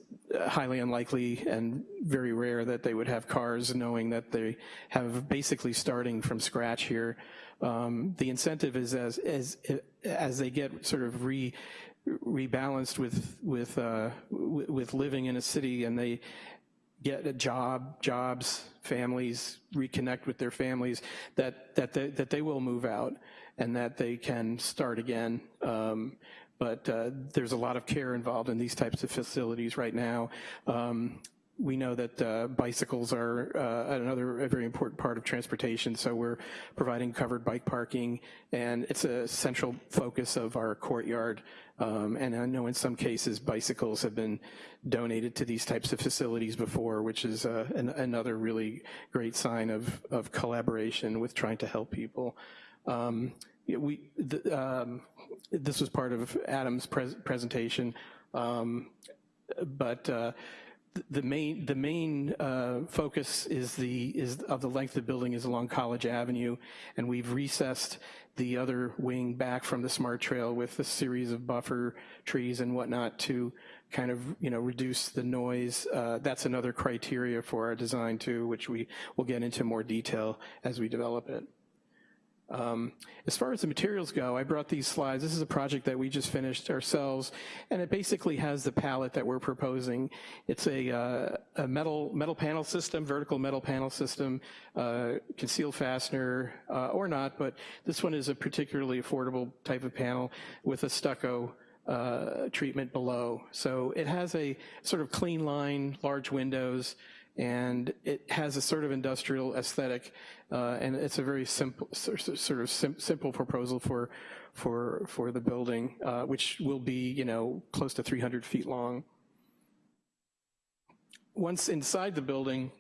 highly unlikely and very rare that they would have cars knowing that they have basically starting from scratch here. Um, the incentive is as, as, as they get sort of re, rebalanced with, with, uh, with living in a city and they get a job, jobs, families, reconnect with their families, that, that, they, that they will move out and that they can start again. Um, but uh, there's a lot of care involved in these types of facilities right now. Um, we know that uh, bicycles are uh, another very important part of transportation, so we're providing covered bike parking, and it's a central focus of our courtyard. Um, and I know in some cases bicycles have been donated to these types of facilities before, which is uh, an, another really great sign of, of collaboration with trying to help people. Um, we, the, um, this was part of Adam's pres presentation, um, but uh, the main the main uh, focus is the is of the length of the building is along College Avenue, and we've recessed the other wing back from the smart trail with a series of buffer trees and whatnot to kind of you know reduce the noise. Uh, that's another criteria for our design too, which we will get into more detail as we develop it. Um, as far as the materials go, I brought these slides. This is a project that we just finished ourselves, and it basically has the palette that we're proposing. It's a, uh, a metal, metal panel system, vertical metal panel system, uh, concealed fastener, uh, or not, but this one is a particularly affordable type of panel with a stucco uh, treatment below. So it has a sort of clean line, large windows, and it has a sort of industrial aesthetic, uh, and it's a very simple, sort of sim simple proposal for for for the building, uh, which will be you know close to 300 feet long. Once inside the building,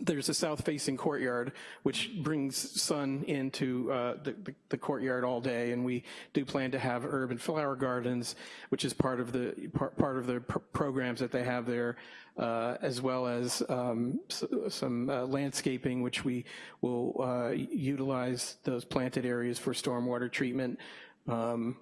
there's a south-facing courtyard, which brings sun into uh, the, the, the, courtyard all day, and we do plan to have urban flower gardens, which is part of the part, part of the pr programs that they have there. Uh, as well as um, some uh, landscaping, which we will uh, utilize those planted areas for stormwater treatment um,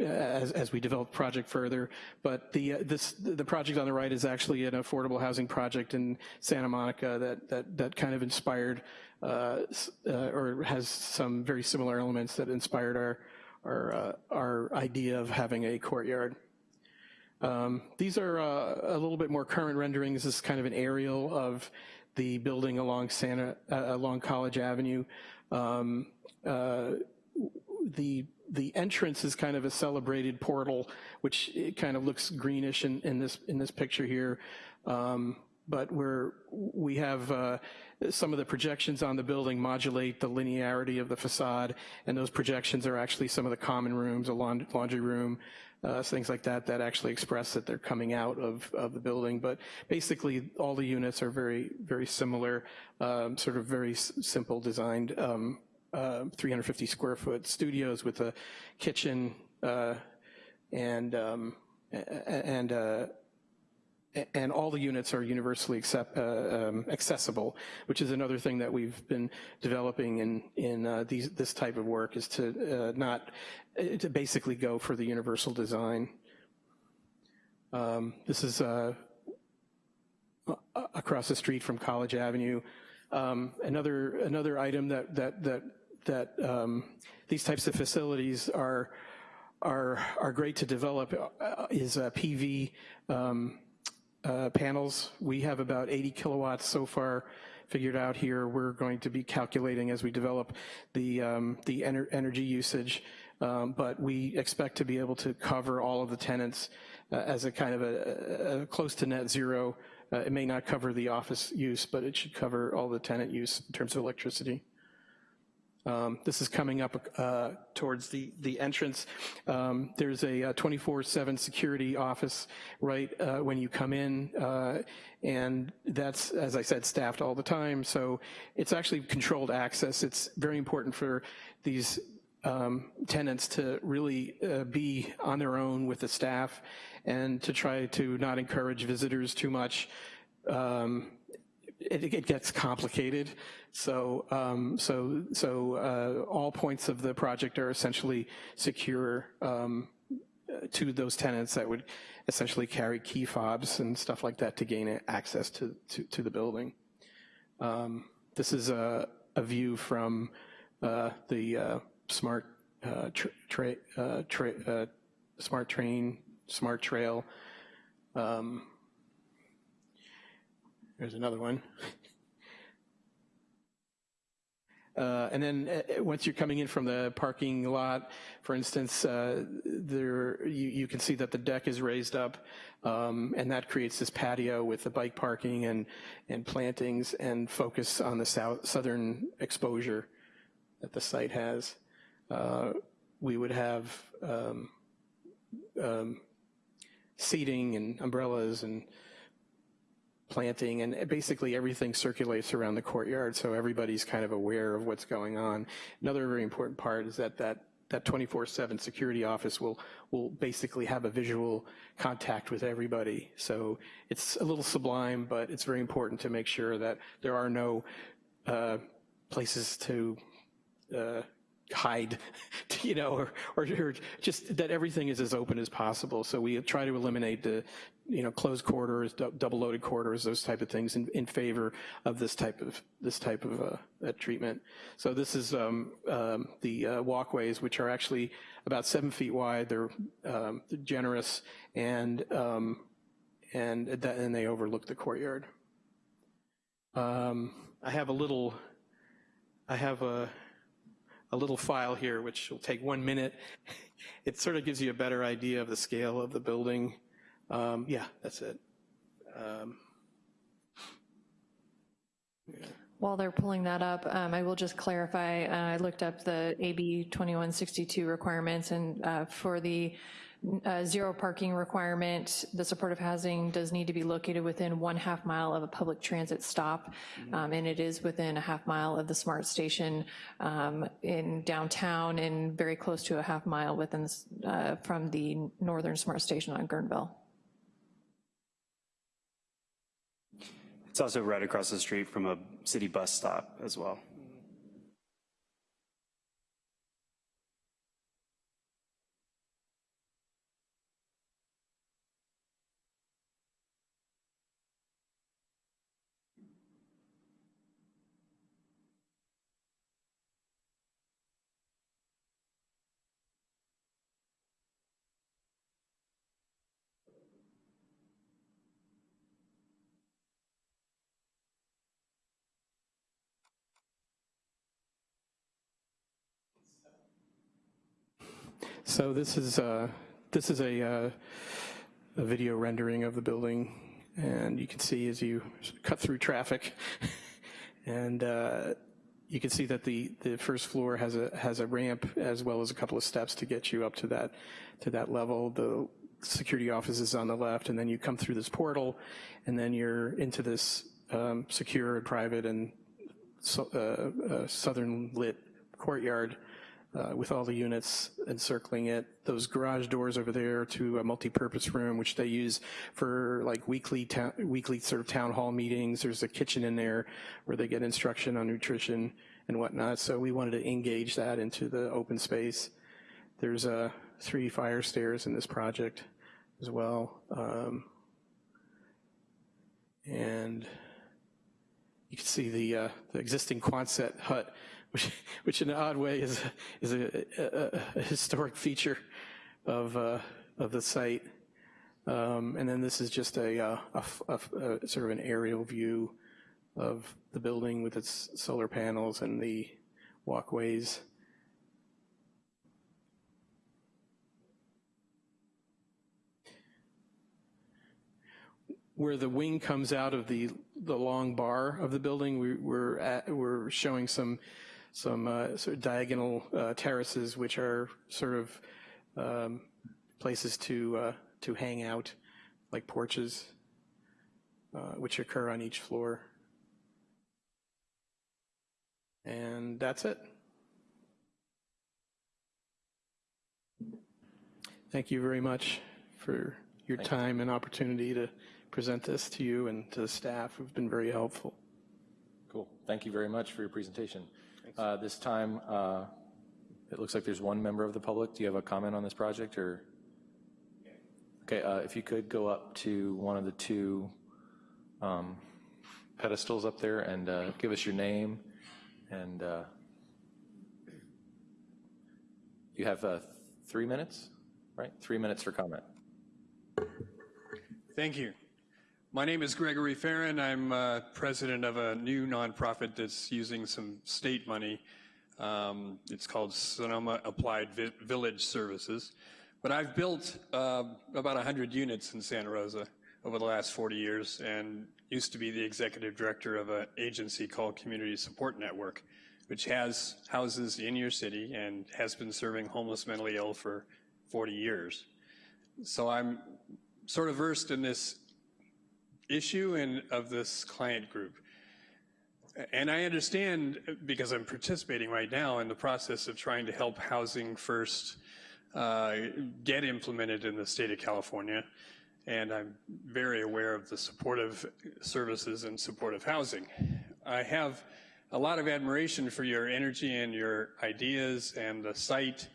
as, as we develop project further. But the, uh, this, the project on the right is actually an affordable housing project in Santa Monica that, that, that kind of inspired, uh, uh, or has some very similar elements that inspired our, our, our idea of having a courtyard. Um, These are uh, a little bit more current renderings. This is kind of an aerial of the building along Santa, uh, along College Avenue. Um, uh, The, the entrance is kind of a celebrated portal, which kind of looks greenish in, in this, in this picture here. Um, But we're, we have, uh, some of the projections on the building modulate the linearity of the facade, and those projections are actually some of the common rooms, a laundry room, uh, things like that, that actually express that they're coming out of, of the building. But basically, all the units are very, very similar, um, sort of very simple designed, um, uh, 350 square foot studios with a kitchen uh, and, um, and, uh, and all the units are universally accept, uh, um, accessible, which is another thing that we've been developing in, in uh, these, this type of work is to uh, not, uh, to basically go for the universal design. Um, This is uh, across the street from College Avenue. Um, Another, another item that, that, that, that um, these types of facilities are, are, are great to develop uh, is PV um, uh, panels. We have about 80 kilowatts so far figured out here. We're going to be calculating as we develop the, um, the ener- energy usage, um, but we expect to be able to cover all of the tenants uh, as a kind of a, a, close to net zero. Uh, It may not cover the office use, but it should cover all the tenant use in terms of electricity. Um, This is coming up uh, towards the, the entrance. Um, There's a 24/7 security office right uh, when you come in, uh, and that's, as I said, staffed all the time. So it's actually controlled access. It's very important for these um, tenants to really uh, be on their own with the staff and to try to not encourage visitors too much. Um, it, it gets complicated. So, um, so, so uh, all points of the project are essentially secure um, to those tenants that would essentially carry key fobs and stuff like that to gain access to, to, to the building. Um, this is a, a view from uh, the uh, smart uh, tra- tra- uh, uh, smart train, smart trail. Um, there's another one. Uh, And then uh, once you're coming in from the parking lot, for instance, uh, there, you, you can see that the deck is raised up, um, and that creates this patio with the bike parking and, and plantings and focus on the south, southern exposure that the site has. Uh, We would have um, um, seating and umbrellas and planting, and basically everything circulates around the courtyard, so everybody's kind of aware of what's going on. Another very important part is that that that 24/7 security office will will basically have a visual contact with everybody. So it's a little sublime, but it's very important to make sure that there are no uh, places to uh, hide, (laughs) you know, or, or, or just that everything is as open as possible. So we try to eliminate the, you know, closed corridors, double-loaded corridors, those type of things in, in favor of this type of this type of uh, treatment. So this is um, um, the uh, walkways, which are actually about seven feet wide. They're um, generous and um, and that, and they overlook the courtyard. Um, I have a little. I have a a little file here, which will take one minute. (laughs) It sort of gives you a better idea of the scale of the building. Um, yeah, that's it. Um, While they're pulling that up, um, I will just clarify, uh, I looked up the AB 2162 requirements, and uh, for the uh, zero parking requirement, the supportive housing does need to be located within one half mile of a public transit stop, um, and it is within a half mile of the SMART station um, in downtown and very close to a half mile within, uh, from the northern SMART station on Guerneville. It's also right across the street from a city bus stop as well. So this is uh, this is a, uh, a video rendering of the building, and you can see as you cut through traffic, (laughs) and uh, you can see that the the first floor has a has a ramp as well as a couple of steps to get you up to that to that level. The security office is on the left, and then you come through this portal, and then you're into this um, secure and private and so, uh, uh, southern lit courtyard uh, with all the units encircling it. Those garage doors over there to a multi-purpose room, which they use for like weekly weekly sort of town hall meetings. There's a kitchen in there where they get instruction on nutrition and whatnot. So we wanted to engage that into the open space. There's uh, three fire stairs in this project as well. Um, and you can see the, uh, the existing Quonset hut which, which in an odd way is, is a, a, a historic feature of, uh, of the site. Um, and then this is just a, uh, a, sort of an aerial view of the building with its solar panels and the walkways. Where the wing comes out of the, the long bar of the building, we, we're, we're showing some some uh, sort of diagonal uh, terraces, which are sort of um, places to uh, to hang out, like porches, uh, which occur on each floor. And that's it. Thank you very much for your Thank time and opportunity to present this to you and to the staff who've been very helpful. Cool. Thank you very much for your presentation. Uh, This time, uh, it looks like there's one member of the public. Do you have a comment on this project, or? Okay, uh, if you could go up to one of the two um, pedestals up there and uh, give us your name, and uh, you have uh, three minutes, right? Three minutes for comment. Thank you. My name is Gregory Farron. I'm uh, president of a new nonprofit that's using some state money. Um, it's called Sonoma Applied Vi Village Services. But I've built uh, about 100 units in Santa Rosa over the last 40 years and used to be the executive director of an agency called Community Support Network, which has houses in your city and has been serving homeless mentally ill for 40 years. So I'm sort of versed in this issue and of this client group. And I understand, because I'm participating right now in the process of trying to help Housing First uh, get implemented in the state of California, and I'm very aware of the supportive services and supportive housing. I have a lot of admiration for your energy and your ideas and the site.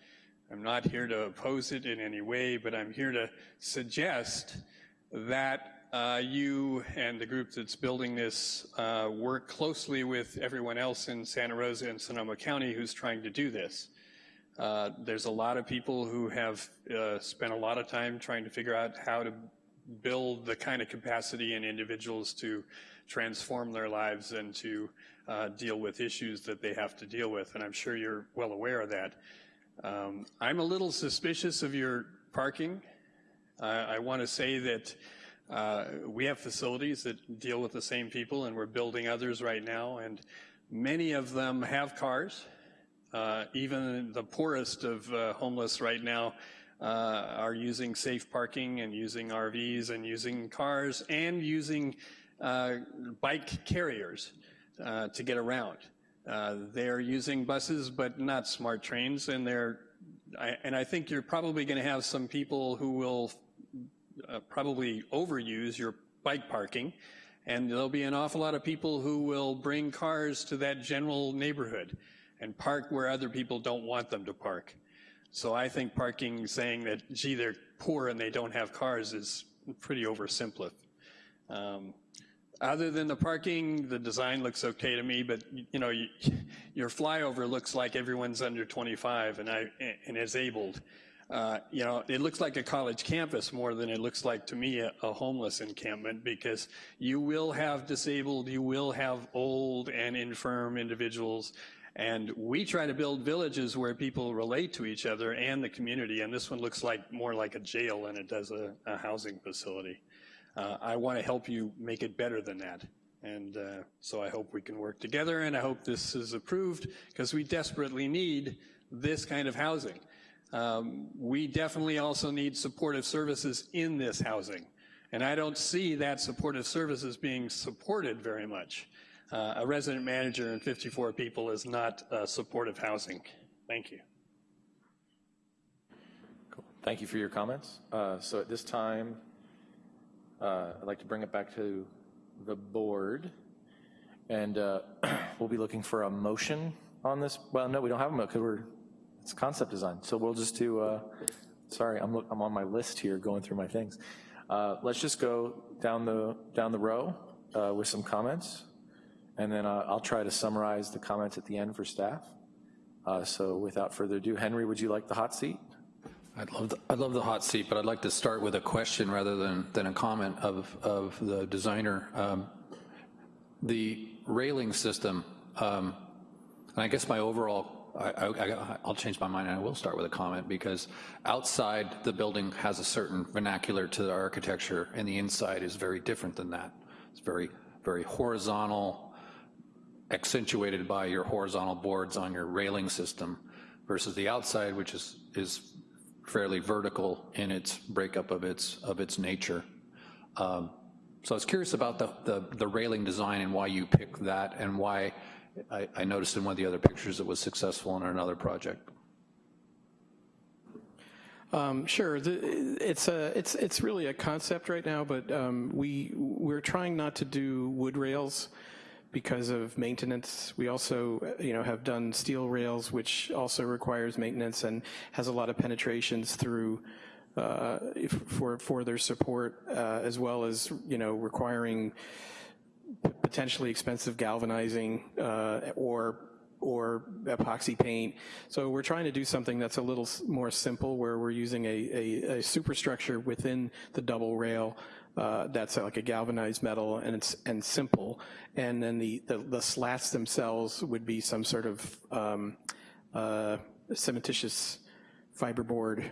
I'm not here to oppose it in any way, but I'm here to suggest that uh, you and the group that's building this uh, work closely with everyone else in Santa Rosa and Sonoma County who's trying to do this. Uh, there's a lot of people who have uh, spent a lot of time trying to figure out how to build the kind of capacity in individuals to transform their lives and to uh, deal with issues that they have to deal with, and I'm sure you're well aware of that. Um, I'm a little suspicious of your parking. I want to say that uh, we have facilities that deal with the same people, and we're building others right now, and many of them have cars. Uh, even the poorest of uh, homeless right now uh, are using safe parking and using RVs and using cars and using uh, bike carriers uh, to get around. they're using buses, but not smart trains, and they're I, and I think you're probably going to have some people who will uh, probably overuse your bike parking And there'll be an awful lot of people who will bring cars to that general neighborhood and park where other people don't want them to park. So I think parking, saying that, gee, they're poor and they don't have cars is pretty oversimplified. Um, other than the parking, the design looks okay to me, but you know, you, (laughs) your flyover looks like everyone's under 25 and I and is abled. Uh, you know, it looks like a college campus more than it looks like to me a, a, homeless encampment because you will have disabled, you will have old and infirm individuals. And we try to build villages where people relate to each other and the community. And this one looks like more like a jail than it does a, a housing facility. Uh, I want to help you make it better than that. And uh, so I hope we can work together and I hope this is approved because we desperately need this kind of housing. Um, we definitely also need supportive services in this housing. And I don't see that supportive services being supported very much. Uh, a resident manager and 54 people is not uh, supportive housing. Thank you. Cool. Thank you for your comments. Uh, so at this time, uh, I'd like to bring it back to the board. And uh, (clears throat) we'll be looking for a motion on this. Well, no, we don't have a motion because we're, it's concept design. So we'll just do, uh, sorry, I'm, I'm on my list here going through my things. let's just go down the, down the row with some comments. And then uh, I'll try to summarize the comments at the end for staff. Uh, so without further ado, Henry, would you like the hot seat? I'd love the, I'd love the hot seat, but I'd like to start with a question rather than, than a comment of, of the designer. Um, the railing system, um, and I guess my overall, I, I, I'll change my mind and I will start with a comment because outside the building has a certain vernacular to the architecture and the inside is very different than that. It's very, very horizontal, accentuated by your horizontal boards on your railing system versus the outside, which is, is fairly vertical in its breakup of its, of its nature. Um, so I was curious about the, the, the, railing design and why you picked that and why I, I noticed in one of the other pictures it was successful in another project. Um, sure, the, it's a it's it's really a concept right now, but um, we we're trying not to do wood rails because of maintenance. We also, you know, have done steel rails, which also requires maintenance and has a lot of penetrations through uh, for for their support, uh, as well as you know requiring potentially expensive galvanizing uh, or or epoxy paint. So we're trying to do something that's a little more simple where we're using a, a, a superstructure within the double rail uh, that's like a galvanized metal and it's and simple. And then the, the, the slats themselves would be some sort of um, uh, cementitious fiberboard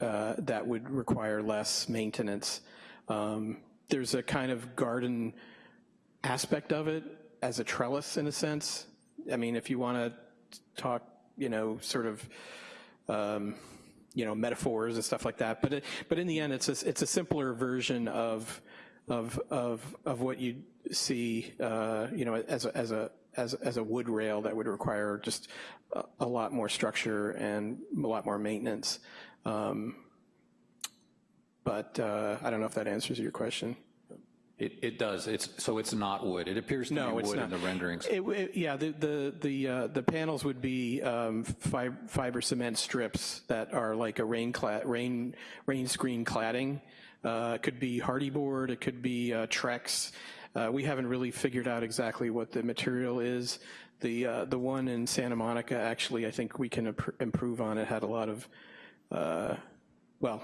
uh, that would require less maintenance. Um, there's a kind of garden aspect of it as a trellis in a sense. I mean, if you want to talk, you know, sort of um, you know, metaphors and stuff like that. But it, but in the end, it's a, it's a simpler version of of of of what you see, uh, you know, as a, as a as as a wood rail that would require just a, a lot more structure and a lot more maintenance. Um, but uh, I don't know if that answers your question. It, it does. It's so it's not wood. It appears to no, be wood not. in the renderings. It, it, yeah, the the the uh, the panels would be um, fiber, fiber, cement strips that are like a rain clad rain rain screen cladding. Uh, it could be Hardie board. It could be uh, Trex. Uh, we haven't really figured out exactly what the material is. The uh, the one in Santa Monica, actually, I think we can improve on. It had a lot of, uh, well,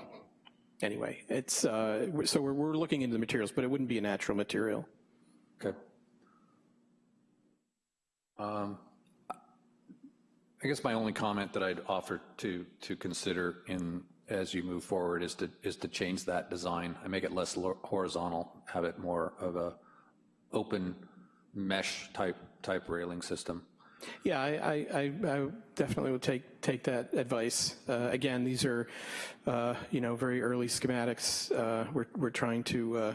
anyway, it's, uh, so we're, we're looking into the materials, but it wouldn't be a natural material. Okay. Um, I guess my only comment that I'd offer to to consider in as you move forward is to is to change that design and make it less horizontal, have it more of a open mesh type type railing system. Yeah, I, I, I, definitely would take take that advice. Uh, again, these are, uh, you know, very early schematics. Uh, we're we're trying to uh,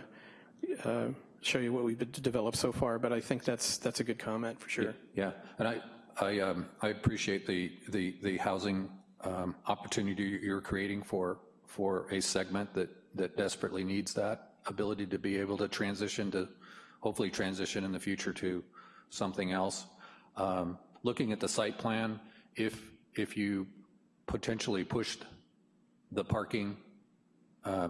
uh, show you what we've developed so far, but I think that's that's a good comment for sure. Yeah, and I I um, I appreciate the the the housing um, opportunity you're creating for for a segment that that desperately needs that ability to be able to transition to hopefully transition in the future to something else. Um, Looking at the site plan, if, if you potentially pushed the parking uh,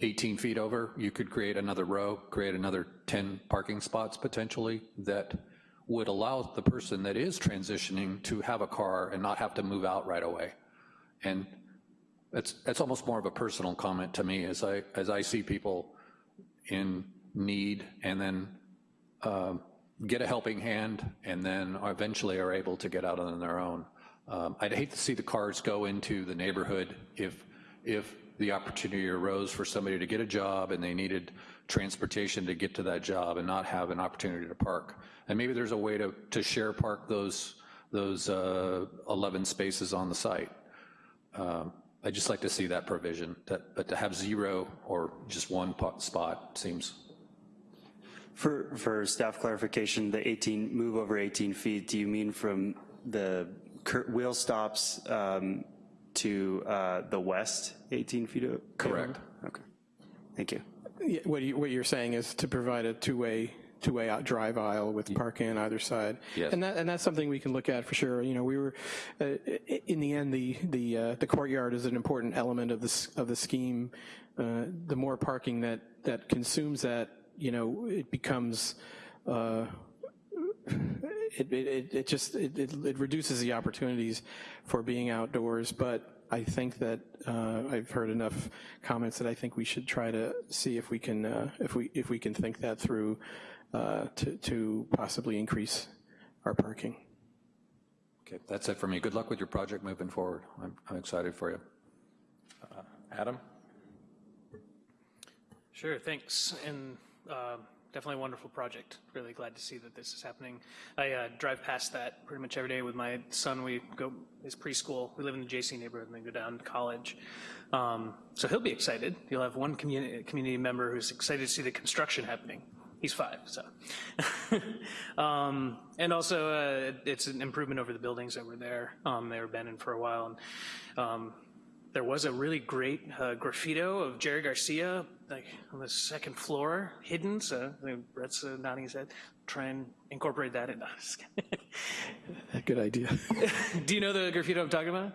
18 feet over, you could create another row, create another 10 parking spots potentially that would allow the person that is transitioning to have a car and not have to move out right away. And it's, it's almost more of a personal comment to me as I, as I see people in need and then um, get a helping hand and then eventually are able to get out on their own. Um, I'd hate to see the cars go into the neighborhood if, if the opportunity arose for somebody to get a job and they needed transportation to get to that job and not have an opportunity to park. And maybe there's a way to, to share park those, those uh, 11 spaces on the site. Um, I'd just like to see that provision, that, but to have zero or just one spot seems For, for staff clarification, the 18, move over 18 feet, do you mean from the wheel stops um, to uh, the west 18 feet? o- Correct. Okay, thank you. Yeah, What you, what you're saying is to provide a two-way, two-way out drive aisle with parking on either side. Yes. And that, and that's something we can look at for sure. You know, we were, uh, in the end, the, the, uh, the courtyard is an important element of this, of the scheme. Uh, The more parking that, that consumes that, you know, it becomes, uh, it, it, it just, it, it it reduces the opportunities for being outdoors, but I think that uh, I've heard enough comments that I think we should try to see if we can, uh, if we, if we can think that through uh, to, to possibly increase our parking. Okay, that's it for me. Good luck with your project moving forward. I'm, I'm excited for you. Adam? Sure, thanks. And uh, definitely a wonderful project. Really glad to see that this is happening. I uh, drive past that pretty much every day with my son. We go his preschool. We live in the JC neighborhood and then go down to college. Um, so he'll be excited. You'll have one community community member who's excited to see the construction happening. He's five, so. (laughs) um, and also, uh, it's an improvement over the buildings that were there. Um, they were abandoned for a while, and um, there was a really great uh, graffito of Jerry Garcia, like on the second floor, hidden. So I think Brett's uh, nodding his head. Try and incorporate that in. (laughs) No, just. Good idea. (laughs) Do you know the graffito I'm talking about?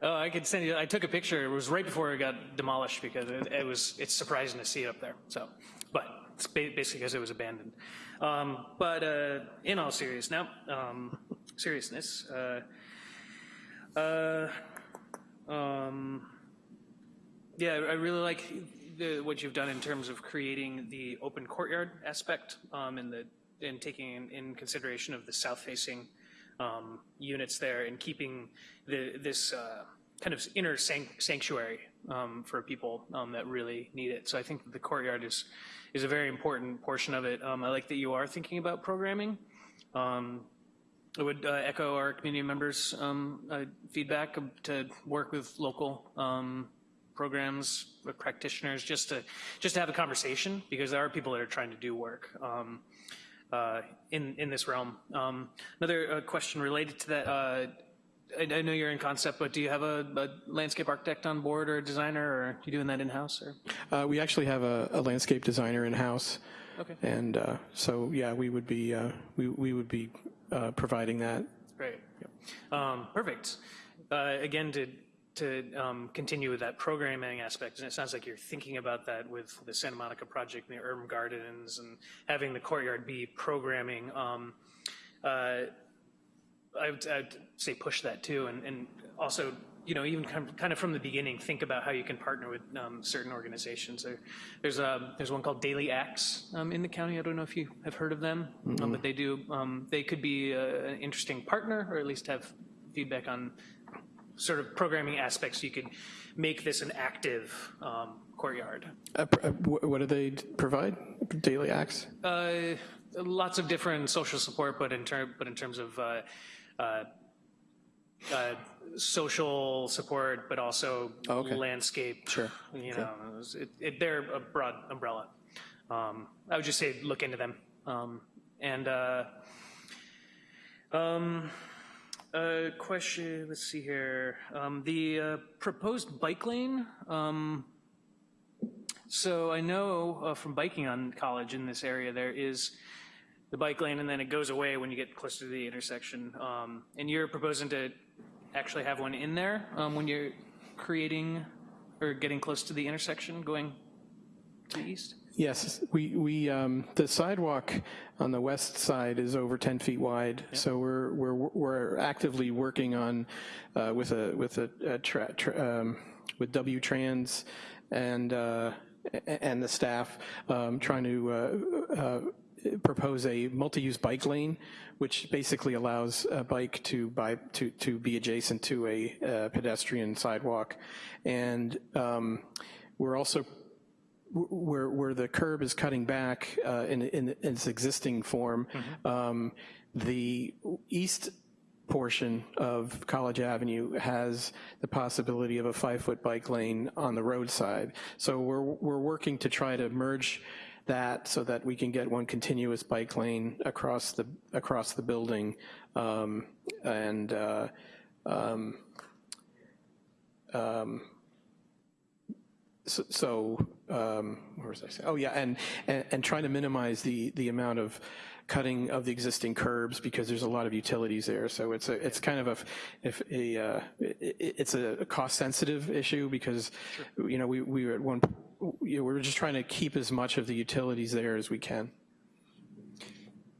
Oh, I could send you. I took a picture. It was right before it got demolished because it, it was. It's surprising to see it up there. So, but it's basically because it was abandoned. Um, but uh, in all seriousness, now, um, seriousness. Uh, uh, um, yeah, I really like the, what you've done in terms of creating the open courtyard aspect um, and the taking in, in consideration of the south-facing um, units there and keeping the, this uh, kind of inner sanct- sanctuary um, for people um, that really need it. So I think the courtyard is is a very important portion of it. Um, I like that you are thinking about programming. I would uh, echo our community members' um, uh, feedback to work with local um, programs, with practitioners, just to just to have a conversation because there are people that are trying to do work um, uh, in in this realm. Um, another uh, question related to that. Uh, I, I know you're in concept, but do you have a, a landscape architect on board or a designer, or are you doing that in house? Or Uh, We actually have a a landscape designer in-house. Okay. And uh, so, yeah, we would be, uh, we we would be uh, providing that. Great. Um, perfect. Uh, again, to to um, continue with that programming aspect, and it sounds like you're thinking about that with the Santa Monica project and the urban gardens and having the courtyard be programming. Um, uh, I would, I'd say push that too, and, and also, you know, even kind of, from the beginning, think about how you can partner with um, certain organizations. There, there's a there's one called Daily Acts um, in the county. I don't know if you have heard of them, um, but they do. Um, they could be uh, an interesting partner, or at least have feedback on sort of programming aspects. You could make this an active um, courtyard. Uh, uh, wh- What do they provide? Daily acts? Uh, lots of different social support, but in term, but in terms of uh, uh, uh, social support, but also Oh, okay. landscape. Sure. You know, it, it, they're a broad umbrella. Um, I would just say look into them. Um, and uh, um, uh, question. Let's see here. Um, the uh, proposed bike lane. Um, So I know uh, from biking on college in this area, there is the bike lane and then it goes away when you get closer to the intersection. Um, and you're proposing to actually have one in there um, when you're creating or getting close to the intersection going to the east? Yes, we, we, um, the sidewalk on the west side is over 10 feet wide, so we're, we're, we're actively working on, uh, with a, with a, a tra, tra, um, with W-Trans and, uh, and the staff, um, trying to, uh, uh, propose a multi-use bike lane, which basically allows a bike to by to to be adjacent to a uh, pedestrian sidewalk, and um, we're also where, where the curb is cutting back uh, in, in, in its existing form, um, the east portion of College Avenue has the possibility of a five-foot bike lane on the roadside. So we're, we're working to try to merge that so that we can get one continuous bike lane across the, across the building. Um, and uh, um, um, so, so um, where was I saying? Oh yeah, and, and, and trying to minimize the, the amount of cutting of the existing curbs because there's a lot of utilities there. So it's a, it's kind of a, if a, uh, it, it's a cost sensitive issue because, you know, we, we were at one, you know, we we're just trying to keep as much of the utilities there as we can.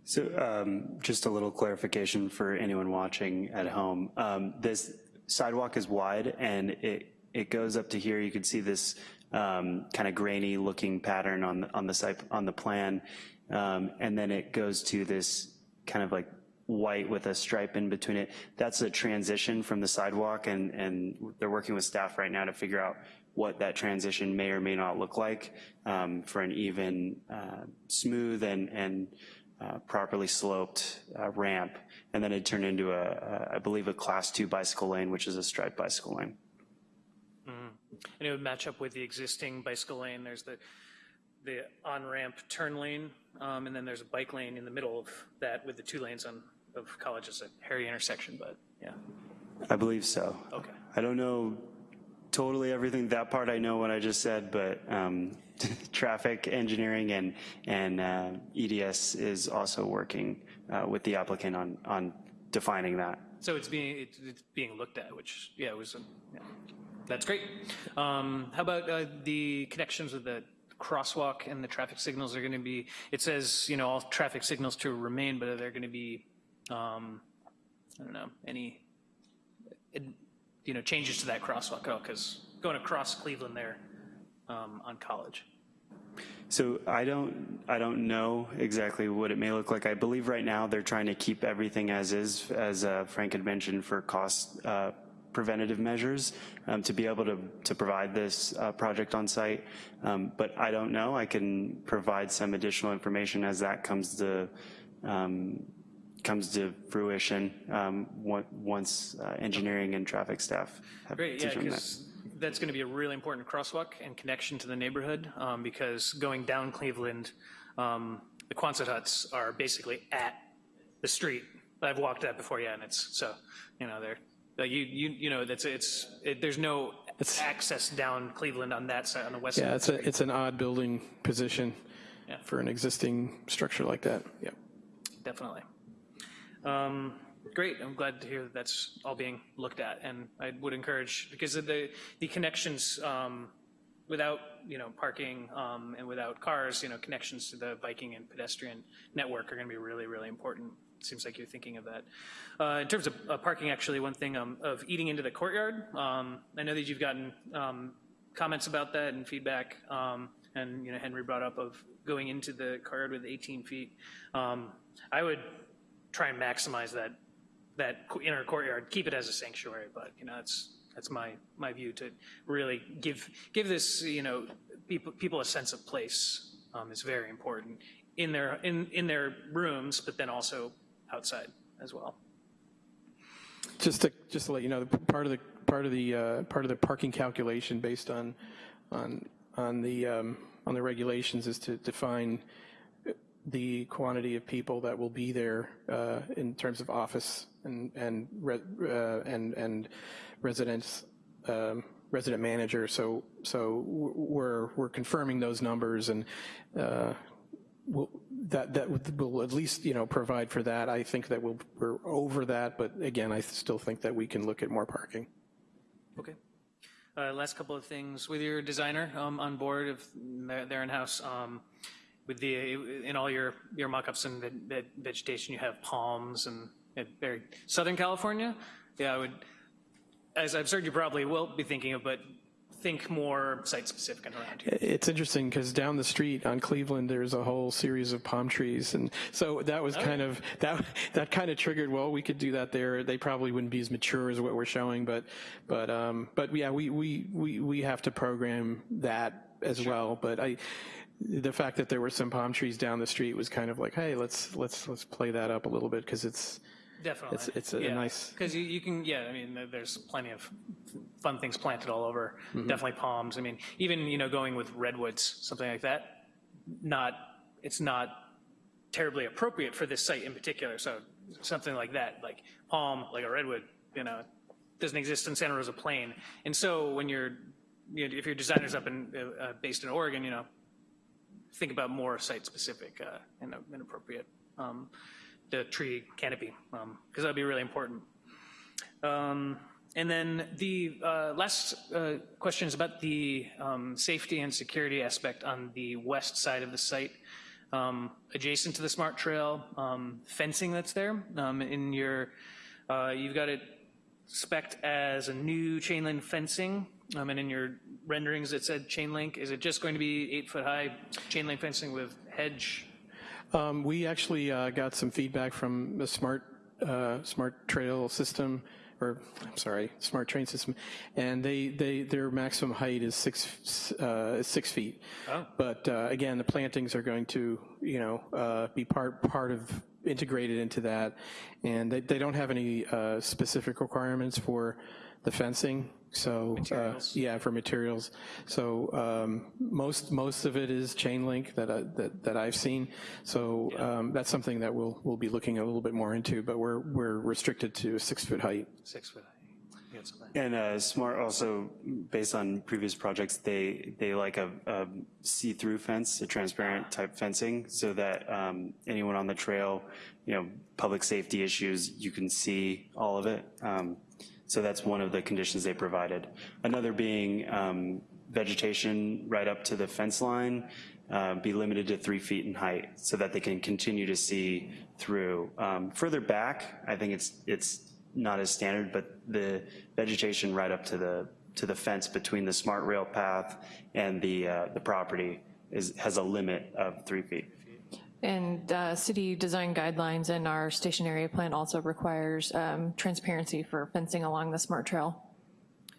So um, just a little clarification for anyone watching at home. Um, this sidewalk is wide and it, it goes up to here. You can see this um, kind of grainy looking pattern on the, on the site, on the plan. Um, and then it goes to this kind of like white with a stripe in between it. That's a transition from the sidewalk and, and they're working with staff right now to figure out what that transition may or may not look like um, for an even, uh, smooth and, and uh, properly sloped uh, ramp. And then it turned into a, a, I believe, a class two bicycle lane, which is a striped bicycle lane. And it would match up with the existing bicycle lane. There's the, the on-ramp turn lane, um, and then there's a bike lane in the middle of that with the two lanes on, of college. It's a hairy intersection, but yeah, I believe so. okay. I don't know totally everything, that part I know what I just said, but um, (laughs) traffic engineering and, and uh, EDS is also working uh, with the applicant on, on defining that. So it's being, it's it's being looked at, which, yeah, it was, um, yeah. that's great. Um, How about uh, the connections with the crosswalk and the traffic signals are going to be, it says, you know, all traffic signals to remain, but are there going to be, um, I don't know, any, you know, changes to that crosswalk at all? Because going across Cleveland there um, on College. So I don't, I don't know exactly what it may look like. I believe right now they're trying to keep everything as is, as uh, Frank had mentioned, for cost uh, preventative measures um, to be able to, to provide this uh, project on site. Um, but I don't know. I can provide some additional information as that comes to um, comes to fruition um, once uh, engineering and traffic staff have Great, yeah, that. because that's going to be a really important crosswalk and connection to the neighborhood, um, because going down Cleveland, um, the Quonset huts are basically at the street. I've walked that before, yeah, and it's, so, you know, they're, like, you, you, you know, that's, it's, it, there's no access down Cleveland on that side, on the west side. Yeah, it's a, it's an odd building position Yeah. for an existing structure like that, yeah. Definitely. Um, Great, I'm glad to hear that that's all being looked at, and I would encourage, because of the, the connections, um, without, you know, parking um, and without cars, you know, connections to the biking and pedestrian network are going to be really, really important. Seems like you're thinking of that. Uh, In terms of uh, parking, actually, one thing um, of eating into the courtyard, um, I know that you've gotten um, comments about that and feedback, um, and, you know, Henry brought up of going into the courtyard with 18 feet. I would try and maximize that, that inner courtyard, keep it as a sanctuary, but, you know, that's, that's my, my view to really give, give this, you know, people, people a sense of place um, is very important in their, in, in their rooms, but then also outside as well. Just to, just to let you know, the part of the, part of the, uh, part of the parking calculation based on, on, on the, um, on the regulations is to define the quantity of people that will be there uh, in terms of office and, and, re- uh, and, and residents um, resident manager, so so we're we're confirming those numbers, and uh, we'll, that that will at least you know provide for that. I think that we'll, we're over that, but again, I still think that we can look at more parking. Okay. Uh, last couple of things with your designer um, on board, if they're, they're in house. Um, with the in all your your mock-ups and ve vegetation, you have palms and, and very Southern California. Yeah, I would. As I've certain you probably will be thinking of, but think more site-specific and around here. It's interesting because down the street on Cleveland, there's a whole series of palm trees, and so that was Oh, kind of that that kind of triggered. Well, we could do that there. They probably wouldn't be as mature as what we're showing, but but um, but yeah, we we we we have to program that as well. But I. The fact that there were some palm trees down the street was kind of like, hey, let's let's let's play that up a little bit because it's Definitely. it's it's a yeah. nice Because you, you can, yeah, I mean, there's plenty of fun things planted all over. Mm-hmm. Definitely palms. I mean, even, you know, going with redwoods, something like that, not, it's not terribly appropriate for this site in particular. So something like that, like palm, like a redwood, you know, doesn't exist in Santa Rosa Plain. And so when you're, you know, if your designer's up in, uh, uh, based in Oregon, you know, think about more site-specific uh, and uh, and appropriate um, the tree canopy, because that'd be really important. Um, And then the uh, last uh, question is about the um, safety and security aspect on the west side of the site, um, adjacent to the smart trail, um, fencing that's there. Um, In your, uh, you've got it spec'd as a new chain link fencing, um, and in your renderings it said chain link. Is it just going to be eight-foot-high chain link fencing with hedge Um, we actually uh, got some feedback from the smart uh, smart trail system, or I'm sorry, smart train system, and they they their maximum height is six uh, six feet. Oh. But uh, again, the plantings are going to you know uh, be part part of integrated into that, and they, they don't have any uh, specific requirements for the fencing. So uh, yeah, for materials. So um, most most of it is chain link that I, that that I've seen. So um, that's something that we'll we'll be looking a little bit more into. But we're we're restricted to a six foot height. six-foot-high? You got something? And uh, Smart also, based on previous projects, they, they like a, a see-through fence, a transparent type fencing, so that um, anyone on the trail, you know, public safety issues, you can see all of it. Um, So that's one of the conditions they provided. Another being um, vegetation right up to the fence line, uh, be limited to three feet in height so that they can continue to see through. Um, Further back, I think it's, it's not as standard, but the vegetation right up to the, to the fence between the smart rail path and the, uh, the property is, has a limit of three feet. And uh, city design guidelines and our station area plan also requires um, transparency for fencing along the smart trail.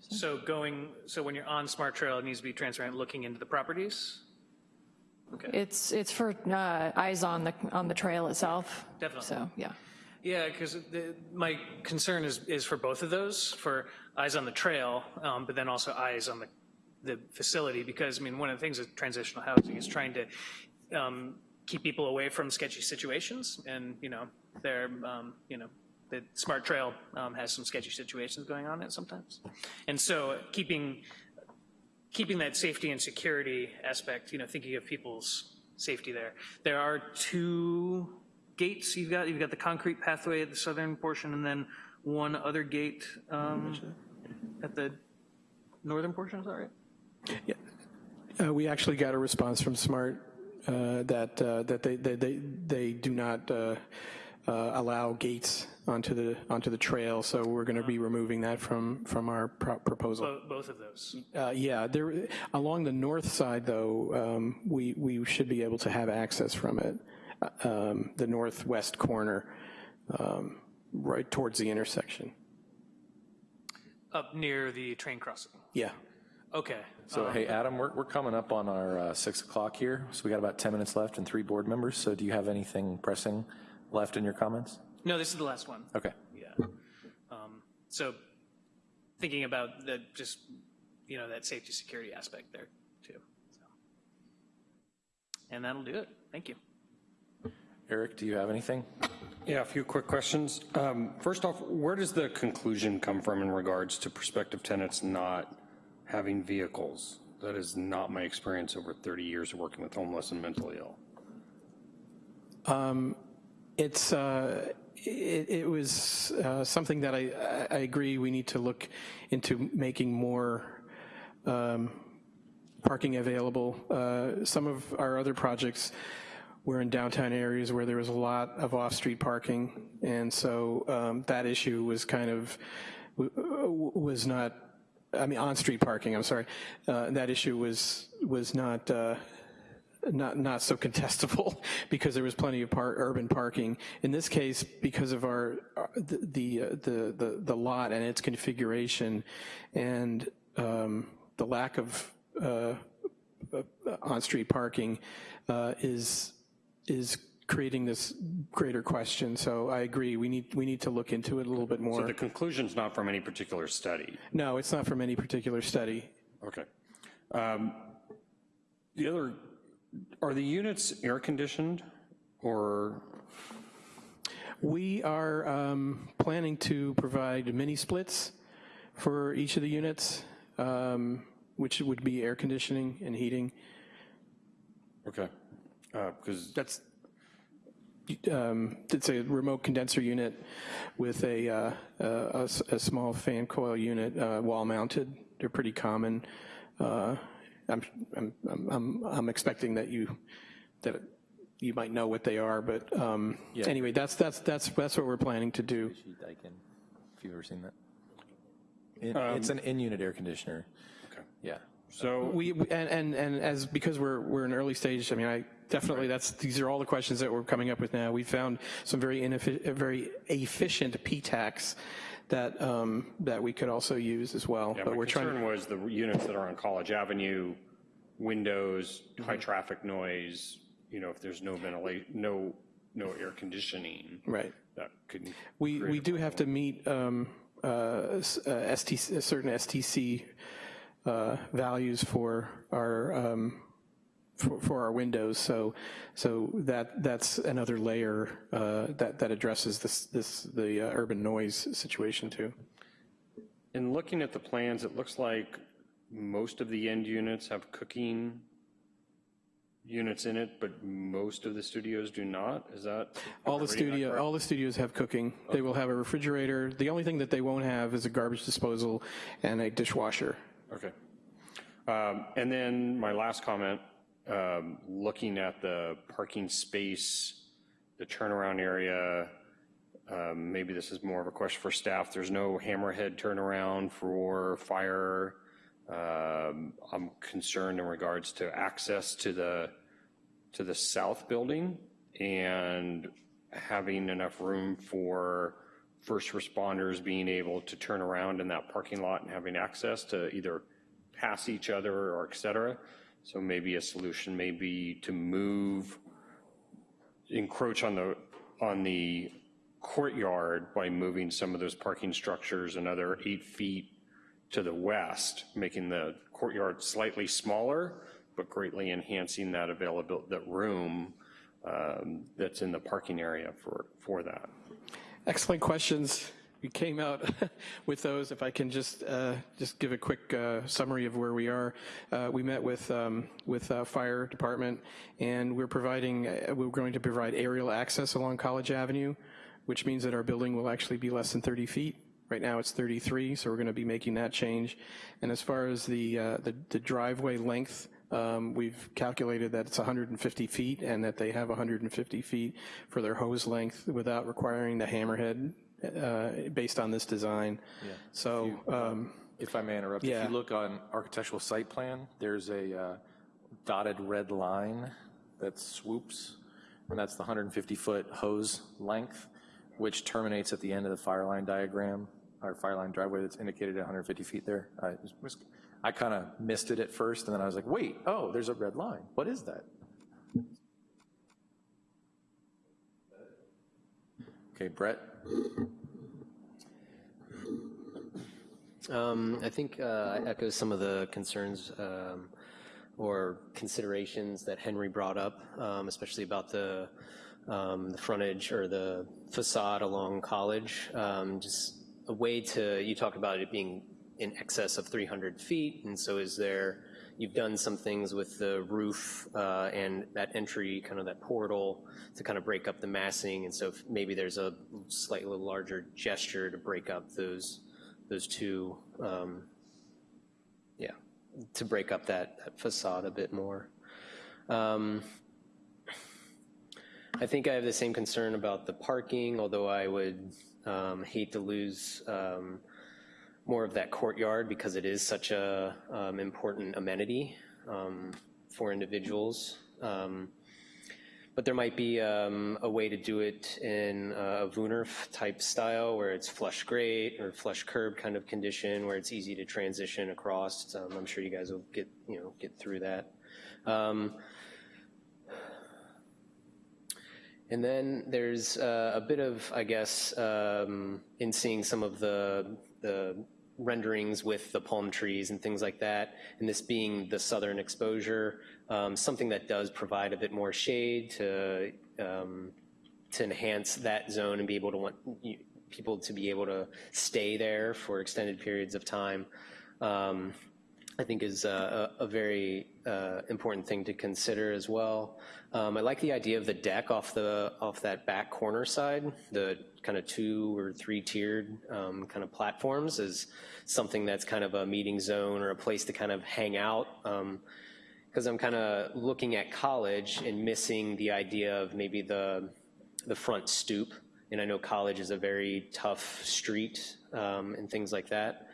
So going, so when you're on Smart Trail, it needs to be transparent looking into the properties? Okay, It's, it's for uh, eyes on the, on the trail itself. Definitely. So, yeah. yeah, because my concern is, is for both of those, for eyes on the trail, um, but then also eyes on the, the facility, because, I mean, one of the things with transitional housing is trying to um, keep people away from sketchy situations, and, you know, they're, um, you know, the Smart Trail um, has some sketchy situations going on it sometimes. And so keeping, keeping that safety and security aspect, you know, thinking of people's safety there. There are two gates you've got. You've got the concrete pathway at the southern portion and then one other gate um, at the northern portion, is that right? Uh, we actually got a response from Smart that uh, that they they they, they do not uh, uh, allow gates onto the onto the trail, so we're going to be removing that from from our pro- proposal. Both of those. Uh, yeah, there along the north side though, um, we we should be able to have access from it, uh, um, the northwest corner, um, right towards the intersection. Up near the train crossing. Yeah. Okay. So, hey, Adam, we're, we're coming up on our uh, 6 o'clock here, so we got about 10 minutes left and three board members, so do you have anything pressing left in your comments? No, this is the last one. Okay. Yeah. Um, So thinking about the, just, you know, that safety security aspect there too. so. And that'll do it. Thank you. Eric, do you have anything? Yeah, a few quick questions. Um, First off, where does the conclusion come from in regards to prospective tenants not having vehicles. That is not my experience over 30 years of working with homeless and mentally ill. Um, It's, uh, it, it was uh, something that I, I agree we need to look into making more um, parking available. Uh, Some of our other projects were in downtown areas where there was a lot of off-street parking, and so um, that issue was kind of, was not, I mean, on-street parking, I'm sorry. Uh, That issue was, was not, uh, not, not so contestable (laughs) because there was plenty of par, urban parking. In this case, because of our, our- the, the, uh, the, the, the lot and its configuration and um, the lack of uh, uh, on-street parking uh, is, is creating this greater question. So I agree, we need, we need to look into it a little bit more. So the conclusion's not from any particular study. No, it's not from any particular study. Okay. Um, The other, are the units air conditioned or, We are um, planning to provide mini splits for each of the units, um, which would be air conditioning and heating. okay, because That's, um, it's a remote condenser unit with a, uh, a, s- a small fan coil unit, uh, wall mounted. They're pretty common. Uh, I'm, I'm, I'm, I'm expecting that you, that you might know what they are, but um, anyway, that's, that's, that's, that's what we're planning to do. Daikin, if you've ever seen that. It- It's an in-unit air conditioner. Okay. Yeah. So, We, we- and, and, and as, because we're, we're in early stage, I mean, I, definitely, that's, these are all the questions that we're coming up with now. We found some very inefficient, very efficient PTACs that, um, that we could also use as well. yeah, But we're trying, concern was the units that are on College Avenue, windows, high Mm-hmm. traffic noise, you know, if there's no ventilation, no, no air conditioning, right. that could. We, we do have to meet um, uh, uh, STC, uh, certain STC uh, values for our, um, for for our windows, so, so that, that's another layer uh, that, that addresses this, this, the uh, urban noise situation too. In looking at the plans, it looks like most of the end units have cooking units in it, but most of the studios do not? Is that? All the studio, all the studios have cooking. They will have a refrigerator. The only thing that they won't have is a garbage disposal and a dishwasher. Okay. Um, And then my last comment, looking at the parking space, the turnaround area, um, maybe this is more of a question for staff. There's no hammerhead turnaround for fire. Um, I'm concerned in regards to access to the, to the south building and having enough room for first responders being able to turn around in that parking lot and having access to either pass each other or et cetera. So maybe a solution may be to move, encroach on the, on the courtyard by moving some of those parking structures another eight feet to the west, making the courtyard slightly smaller, but greatly enhancing that available, that room um, that's in the parking area for, for that. Excellent questions. (laughs) We came out (laughs) with those. If I can just uh, just give a quick uh, summary of where we are. Uh, we met with um, with uh, fire department, and we're providing uh, we're going to provide aerial access along College Avenue, which means that our building will actually be less than 30 feet. Right now it's 33, so we're going to be making that change. And as far as the uh, the, the driveway length. Um, we've calculated that it's 150 feet and that they have 150 feet for their hose length without requiring the hammerhead uh, based on this design. So, um, If I may interrupt, if Yeah. you look on architectural site plan, there's a uh, dotted red line that swoops, and that's the 150-foot hose length, which terminates at the end of the fire line diagram, or fire line driveway that's indicated at 150 feet there. I I kind of missed it at first, and then I was like, wait, oh, there's a red line. What is that? Okay, Brett? Um, I think uh, I echo some of the concerns um, or considerations that Henry brought up, um, especially about the, um, the frontage or the facade along College. Um, just a way to, you talked about it being in excess of 300 feet, and so is there, you've done some things with the roof uh, and that entry, kind of that portal, to kind of break up the massing, and so maybe there's a slightly larger gesture to break up those, those two, um, yeah, to break up that that facade a bit more. Um, I think I have the same concern about the parking, although I would um, hate to lose um, more of that courtyard because it is such a um, important amenity um, for individuals. Um, but there might be um, a way to do it in a woonerf type style where it's flush grate or flush curb kind of condition where it's easy to transition across. Um, I'm sure you guys will get, you know, get through that. Um, and then there's uh, a bit of, I guess, um, in seeing some of the, the renderings with the palm trees and things like that, and this being the southern exposure, um, something that does provide a bit more shade to, um, to enhance that zone and be able to want people to be able to stay there for extended periods of time. Um, I think is a, a very uh, important thing to consider as well. Um, I like the idea of the deck off the off that back corner side, the kind of two or three tiered um, kind of platforms is something that's kind of a meeting zone or a place to kind of hang out. Because I'm kind of looking at college and missing the idea of maybe the the front stoop. And I know college is a very tough street um, and things like that.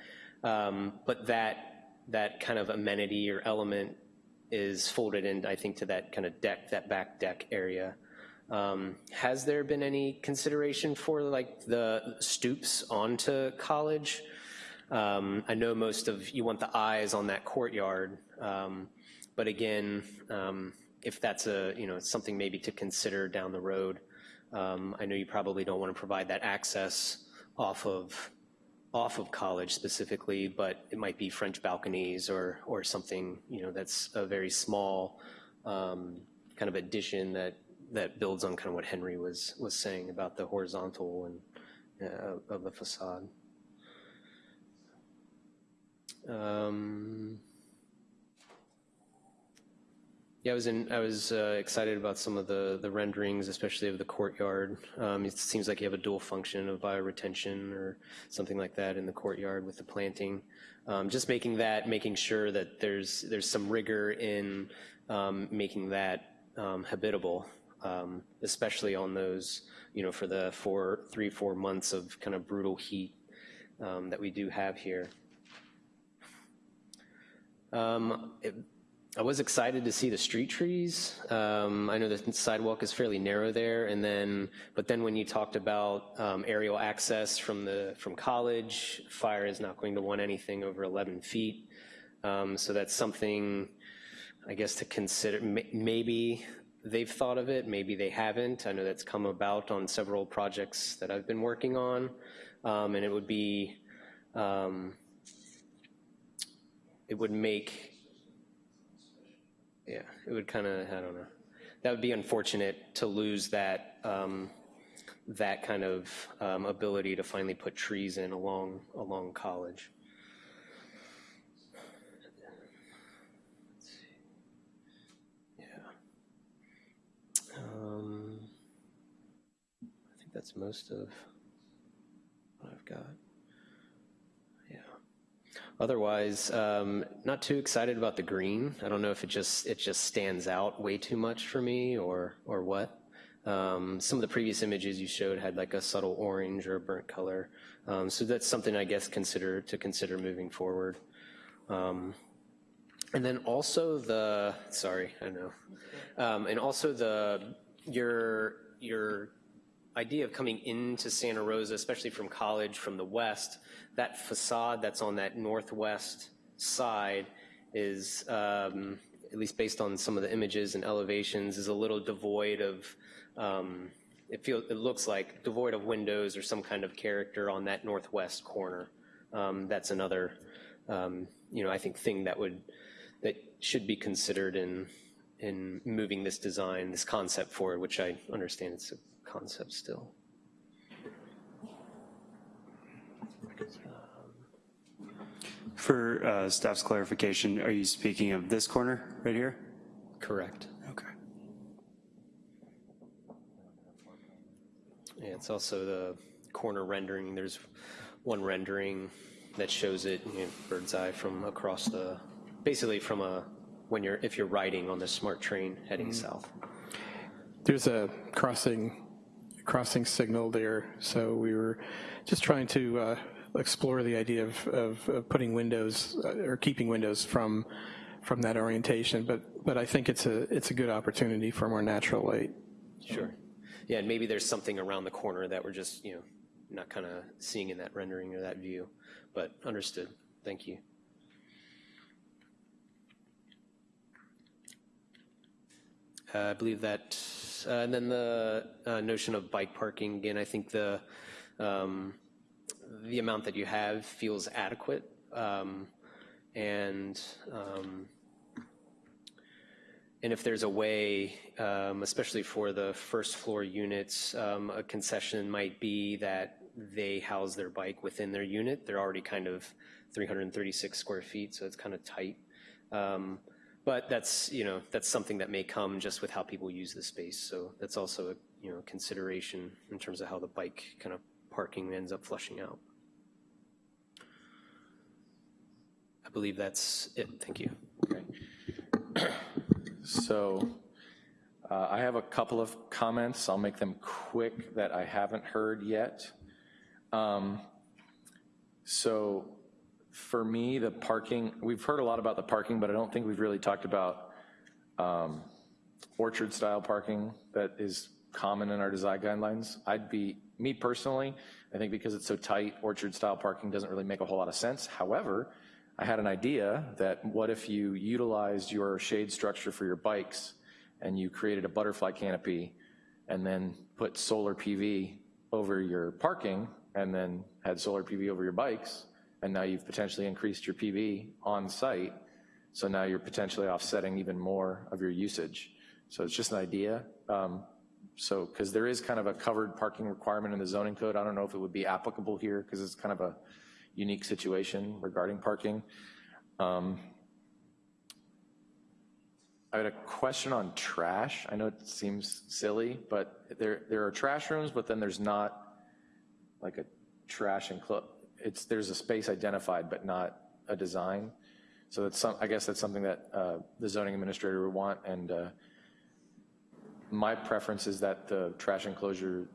Um, but that that kind of amenity or element is folded in, I think, to that kind of deck, that back deck area. Um, has there been any consideration for like the stoops onto college? Um, I know most of you want the eyes on that courtyard, um, but again, um, if that's a you know something maybe to consider down the road, um, I know you probably don't want to provide that access off of off of college specifically, but it might be French balconies or, or something, you know, that's a very small um, kind of addition that, that builds on kind of what Henry was, was saying about the horizontal and uh, of the facade. Um, yeah, I was in. I was uh, excited about some of the the renderings, especially of the courtyard. Um, it seems like you have a dual function of bioretention or something like that in the courtyard with the planting. Um, just making that, making sure that there's there's some rigor in um, making that um, habitable, um, especially on those, you know, for the four, three, four months of kind of brutal heat um, that we do have here. It, I was excited to see the street trees. Um, I know the sidewalk is fairly narrow there, and then, but then when you talked about um, aerial access from the from college, fire is not going to want anything over 11 feet. Um, so that's something, I guess, to consider. maybe they've thought of it, maybe they haven't. I know that's come about on several projects that I've been working on, um, and it would be, um, it would make yeah, it would kind of, I don't know. That would be unfortunate to lose that, um, that kind of um, ability to finally put trees in along, along college. Yeah. Um, I think that's most of what I've got. Yeah. Otherwise, um, not too excited about the green. I don't know if it just it just stands out way too much for me or or what. Um, some of the previous images you showed had like a subtle orange or a burnt color. Um, so that's something I guess consider to consider moving forward. Um, and then also the sorry, I know, um, and also the your your idea of coming into Santa Rosa, especially from college from the west, that facade that's on that northwest side is, um, at least based on some of the images and elevations, is a little devoid of, um, it feels, it looks like devoid of windows or some kind of character on that northwest corner. Um, that's another, um, you know, I think thing that would, that should be considered in, in moving this design, this concept forward, which I understand it's a concept still. For uh, staff's clarification, are you speaking of this corner right here? Correct. Okay. Yeah, it's also the corner rendering. There's one rendering that shows it, you know, bird's eye from across the, basically from a, when you're, if you're riding on the smart train heading south. There's a crossing, crossing signal there, so we were just trying to uh, explore the idea of, of, of putting windows, uh, or keeping windows from, from that orientation, but, but I think it's a, it's a good opportunity for more natural light. Sure. Yeah, and maybe there's something around the corner that we're just, you know, not kind of seeing in that rendering or that view, but understood. Thank you. I believe that, uh, and then the uh, notion of bike parking, again, I think the, um, the amount that you have feels adequate. Um, and, um, and if there's a way, um, especially for the first floor units, um, a concession might be that they house their bike within their unit. They're already kind of 336 square feet, so it's kind of tight. Um, but that's, you know, that's something that may come just with how people use the space. So that's also a, you know, consideration in terms of how the bike kind of parking ends up flushing out. I believe that's it. Thank you. So uh, I have a couple of comments. I'll make them quick that I haven't heard yet. Um, So for me, the parking, we've heard a lot about the parking, but I don't think we've really talked about um, orchard-style parking that is common in our design guidelines. I'd be, me personally, I think because it's so tight, orchard-style parking doesn't really make a whole lot of sense. However, I had an idea that what if you utilized your shade structure for your bikes and you created a butterfly canopy and then put solar PV over your parking and then had solar PV over your bikes, and now you've potentially increased your PV on site, so now you're potentially offsetting even more of your usage. So it's just an idea. Um, so, because there is kind of a covered parking requirement in the zoning code. I don't know if it would be applicable here because it's kind of a unique situation regarding parking. Um, I had a question on trash. I know it seems silly, but there, there are trash rooms, but then there's not like a trash enclosure. It's, there's a space identified, but not a design. So that's some, I guess that's something that uh, the zoning administrator would want, and uh, my preference is that the trash enclosure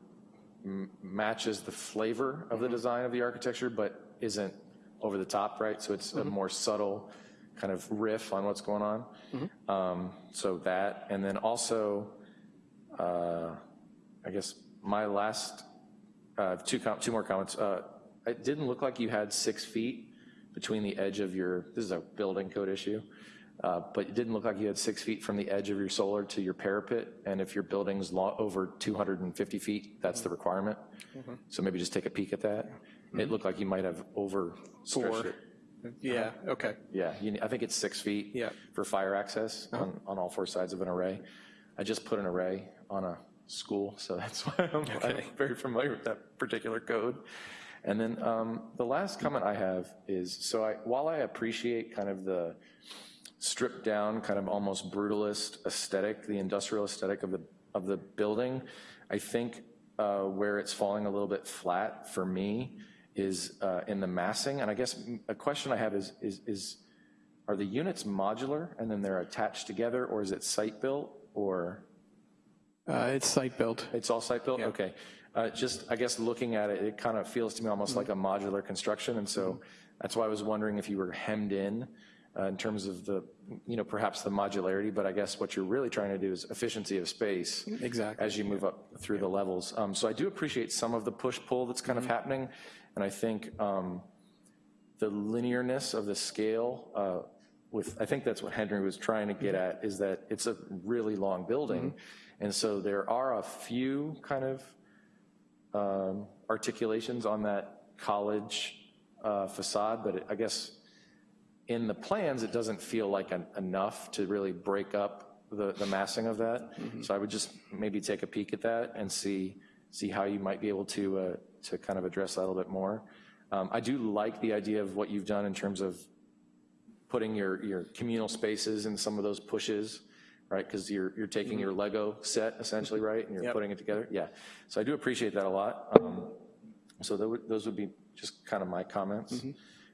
m- matches the flavor of the design of the architecture, but isn't over the top, right? So it's a more subtle kind of riff on what's going on. Um, So that, and then also, uh, I guess my last, uh, two, com- two more comments. Uh, It didn't look like you had six feet between the edge of your, this is a building code issue, uh, but it didn't look like you had six feet from the edge of your solar to your parapet, and if your building's over 250 feet, that's the requirement. Mm-hmm. So maybe just take a peek at that. Mm-hmm. It looked like you might have over four. it. Yeah, okay. Yeah, you, I think it's six feet Yeah. for fire access uh-huh. on, on all four sides of an array. I just put an array on a school, so that's (laughs) why I'm, I'm very familiar with that particular code. And then um, the last comment I have is, so I, while I appreciate kind of the stripped down, kind of almost brutalist aesthetic, the industrial aesthetic of the, of the building, I think uh, where it's falling a little bit flat for me is uh, in the massing. And I guess a question I have is, is, is, are the units modular and then they're attached together, or is it site-built, or? Uh, It's site-built. It's all site-built? Okay. Uh, Just, I guess, looking at it, it kind of feels to me almost like a modular construction, and so that's why I was wondering if you were hemmed in uh, in terms of the, you know, perhaps the modularity, but I guess what you're really trying to do is efficiency of space. Exactly. As you move up through the levels. Um, So I do appreciate some of the push-pull that's kind of happening, and I think um, the linearness of the scale uh, with, I think that's what Henry was trying to get at, is that it's a really long building. And so there are a few kind of um, articulations on that college uh, facade, but it- I guess in the plans, it doesn't feel like en- enough to really break up the, the massing of that. So I would just maybe take a peek at that and see, see how you might be able to, uh, to kind of address that a little bit more. Um, I do like the idea of what you've done in terms of putting your, your communal spaces in some of those pushes, right? Because you're, you're taking your Lego set essentially, right? And you're putting it together, yeah. So I do appreciate that a lot. Um, So tho- those would be just kind of my comments.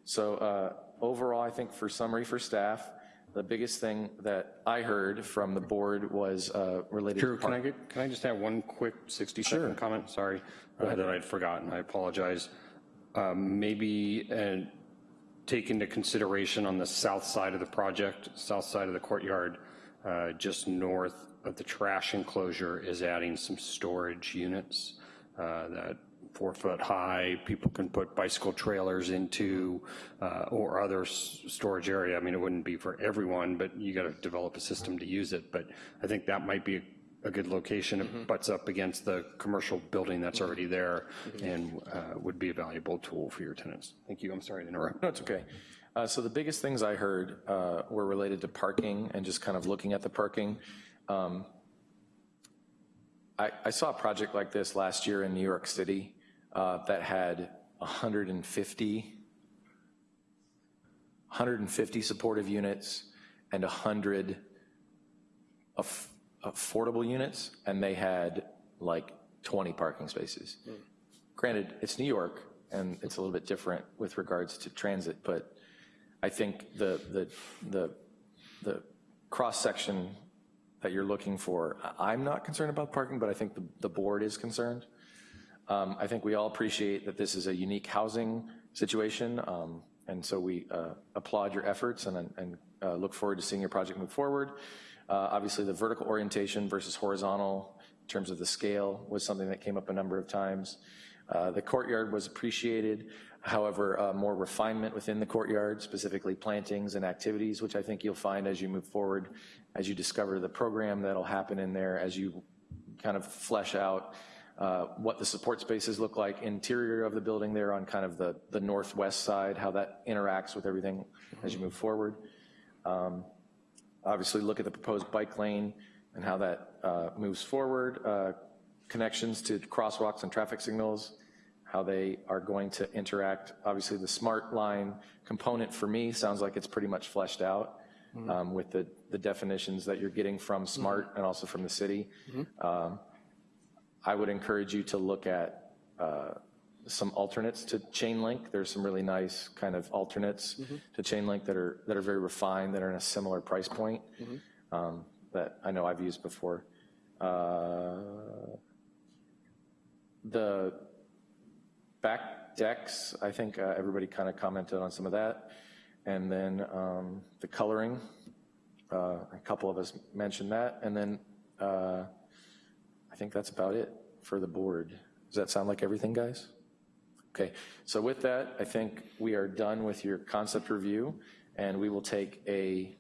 So uh, overall, I think for summary for staff, the biggest thing that I heard from the board was uh, related to. Can I get, can I just have one quick 60-second comment? Sorry, uh, that I'd forgotten, I apologize. Um, Maybe uh, take into consideration on the south side of the project, south side of the courtyard, uh, just north of the trash enclosure is adding some storage units uh, that four foot high, people can put bicycle trailers into, uh, or other s- storage area. I mean, it wouldn't be for everyone, but you got to develop a system to use it. But I think that might be a good location. It butts up against the commercial building that's already there and uh, would be a valuable tool for your tenants. Thank you. I'm sorry to interrupt. No, it's okay. Uh, So the biggest things I heard uh, were related to parking and just kind of looking at the parking. Um, I, I saw a project like this last year in New York City uh, that had 150, 150 supportive units and 100 aff- affordable units, and they had like 20 parking spaces. Granted, it's New York, and it's a little bit different with regards to transit, but I think the, the, the, the cross-section that you're looking for, I'm not concerned about parking, but I think the, the board is concerned. Um, I think we all appreciate that this is a unique housing situation, um, and so we uh, applaud your efforts and, and uh, look forward to seeing your project move forward. Uh, Obviously, the vertical orientation versus horizontal in terms of the scale was something that came up a number of times. Uh, The courtyard was appreciated, however, uh, more refinement within the courtyard, specifically plantings and activities, which I think you'll find as you move forward, as you discover the program that'll happen in there, as you kind of flesh out uh, what the support spaces look like, interior of the building there on kind of the, the northwest side, how that interacts with everything as you move forward. Um, Obviously, look at the proposed bike lane and how that uh, moves forward, uh, connections to crosswalks and traffic signals, how they are going to interact. Obviously, the smart line component for me sounds like it's pretty much fleshed out um, with the, the definitions that you're getting from smart and also from the city. Um, I would encourage you to look at uh, some alternates to chain link. There's some really nice kind of alternates to chain link that are, that are very refined, that are in a similar price point um, that I know I've used before. Uh, The back decks, I think uh, everybody kind of commented on some of that. And then um, the coloring, uh, a couple of us mentioned that. And then uh, I think that's about it for the board. Does that sound like everything, guys? Okay, so with that, I think we are done with your concept review, and we will take a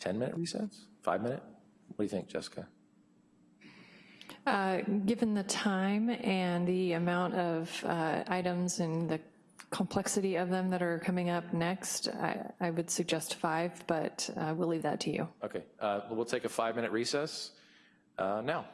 10-minute recess? Five-minute? What do you think, Jessica? Uh, Given the time and the amount of uh, items and the complexity of them that are coming up next, I I would suggest five, but uh, we'll leave that to you. Okay, uh, we'll take a five-minute recess uh, now.